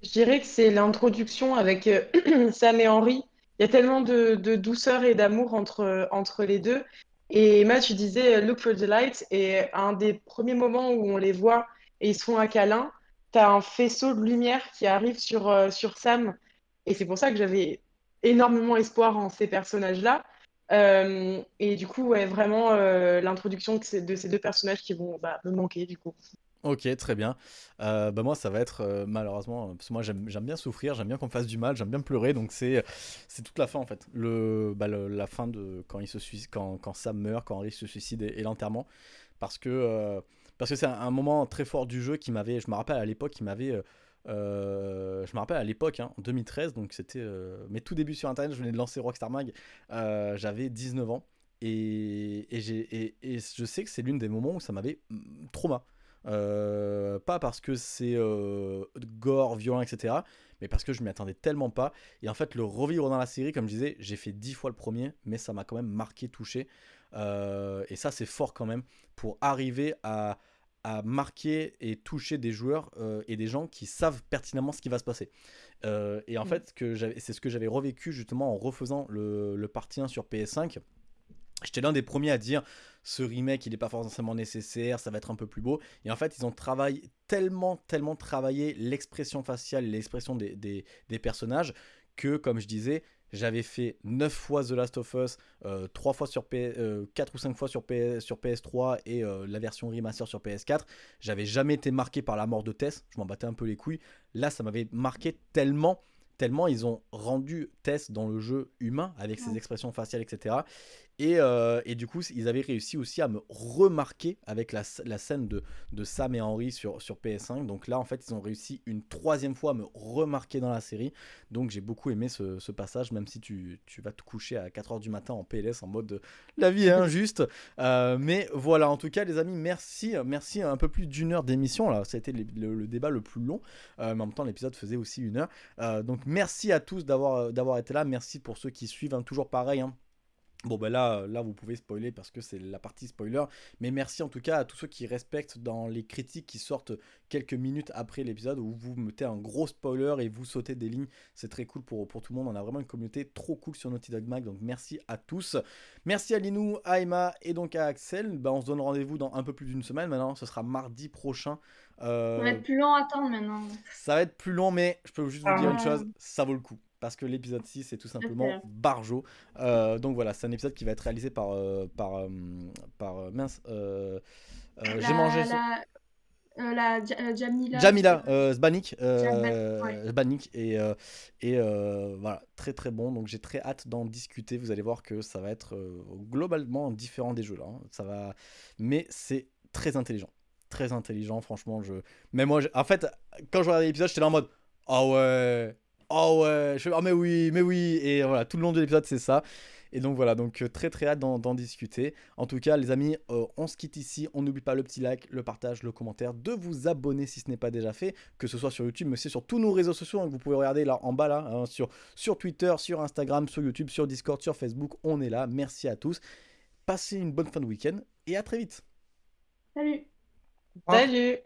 Je dirais que c'est l'introduction avec euh, [CLEARS THROAT] Sam et Henri il y a tellement de, douceur et d'amour entre, entre les deux. Et Emma, tu disais euh, Look for the light, et un des premiers moments où on les voit et ils se font un câlin, tu as un faisceau de lumière qui arrive sur, euh, sur Sam. Et c'est pour ça que j'avais énormément espoir en ces personnages-là. Euh, et du coup, ouais, vraiment l'introduction de ces deux personnages qui vont bah, me manquer du coup. Ok, très bien. Euh, bah moi, ça va être euh, malheureusement, parce que moi j'aime bien souffrir, j'aime bien qu'on fasse du mal, j'aime bien pleurer, donc c'est c'est toute la fin en fait. Le, bah, la fin de quand il se quand, quand Sam meurt, quand Henry se suicide et, l'enterrement, parce que euh, c'est un, moment très fort du jeu qui m'avait, je me rappelle à l'époque, qui m'avait je me rappelle à l'époque, hein, en 2013, donc c'était mes tout débuts sur Internet, je venais de lancer Rockstar Mag, j'avais 19 ans. Et, et, et, je sais que c'est l'une des moments où ça m'avait mm, trauma. Euh, pas parce que c'est euh, gore, violent, etc. Mais parce que je m'y attendais tellement pas. Et en fait, le revivre dans la série, comme je disais, j'ai fait dix fois le premier, mais ça m'a quand même marqué, touché. Euh, et ça, c'est fort quand même pour arriver à, à marquer et toucher des joueurs et des gens qui savent pertinemment ce qui va se passer. et en mm. fait, c'est ce que j'avais revécu justement en refaisant le, le partie 1 sur PS5. J'étais l'un des premiers à dire ce remake il n'est pas forcément nécessaire, ça va être un peu plus beau. Et en fait, ils ont travaillé tellement, tellement travaillé l'expression faciale, l'expression des, des, personnages que, comme je disais, j'avais fait 9 fois The Last of Us, 3 euh, fois sur P, 4 euh, ou 5 fois sur, PS, sur PS3 et euh, la version remaster sur PS4. J'avais jamais été marqué par la mort de Tess, je m'en battais un peu les couilles. Là, ça m'avait marqué tellement tellement ils ont rendu Tess dans le jeu humain avec ses expressions faciales, etc. Euh, et, du coup, ils avaient réussi aussi à me remarquer avec la, scène de, Sam et Henry sur, sur PS5. Donc là, en fait, ils ont réussi une troisième fois à me remarquer dans la série. Donc j'ai beaucoup aimé ce, passage, même si tu, vas te coucher à 4h du matin en PLS en mode la vie est injuste. Euh, mais voilà, en tout cas, les amis, merci. Merci un peu plus d'une heure d'émission. Là, ça a été le, débat le plus long. Euh, mais en même temps, l'épisode faisait aussi une heure. donc merci à tous d'avoir été là. Merci pour ceux qui suivent. Hein, toujours pareil. Hein. Bon ben là, là vous pouvez spoiler parce que c'est la partie spoiler, mais merci en tout cas à tous ceux qui respectent dans les critiques qui sortent quelques minutes après l'épisode où vous mettez un gros spoiler et vous sautez des lignes, c'est très cool pour, pour tout le monde, on a vraiment une communauté trop cool sur Naughty Dog Mag, donc merci à tous. Merci à Linou, à Emma et donc à Axel, ben, on se donne rendez-vous dans un peu plus d'une semaine maintenant, ce sera mardi prochain. Euh, ça va être plus long à attendre maintenant. Ça va être plus long mais je peux juste vous dire une chose, ça vaut le coup parce que l'épisode 6 est tout simplement Barjo. Euh, donc voilà, c'est un épisode qui va être réalisé par. Euh, par, euh, par mince. J'ai mangé. La, Jamila. Jamila, Zbanik. Zbanik. Et, et voilà, très très bon. Donc j'ai très hâte d'en discuter. Vous allez voir que ça va être globalement différent des jeux là. Hein. Ça va... Mais c'est très intelligent. Très intelligent, franchement. Je... Mais moi, en fait, quand je regardais l'épisode, j'étais là en mode. Ah ouais, oh ouais, je fais, oh mais oui, mais oui, et voilà, tout le long de l'épisode c'est ça. Et donc voilà, donc euh, très très hâte d'en discuter. En tout cas, les amis, euh, on se quitte ici. On n'oublie pas le petit like, le partage, le commentaire, de vous abonner si ce n'est pas déjà fait, que ce soit sur YouTube, mais c'est sur tous nos réseaux sociaux. Hein, que vous pouvez regarder là en bas, là, hein, sur, sur Twitter, sur Instagram, sur YouTube, sur Discord, sur Facebook. On est là. Merci à tous. Passez une bonne fin de week-end et à très vite. Salut. Salut.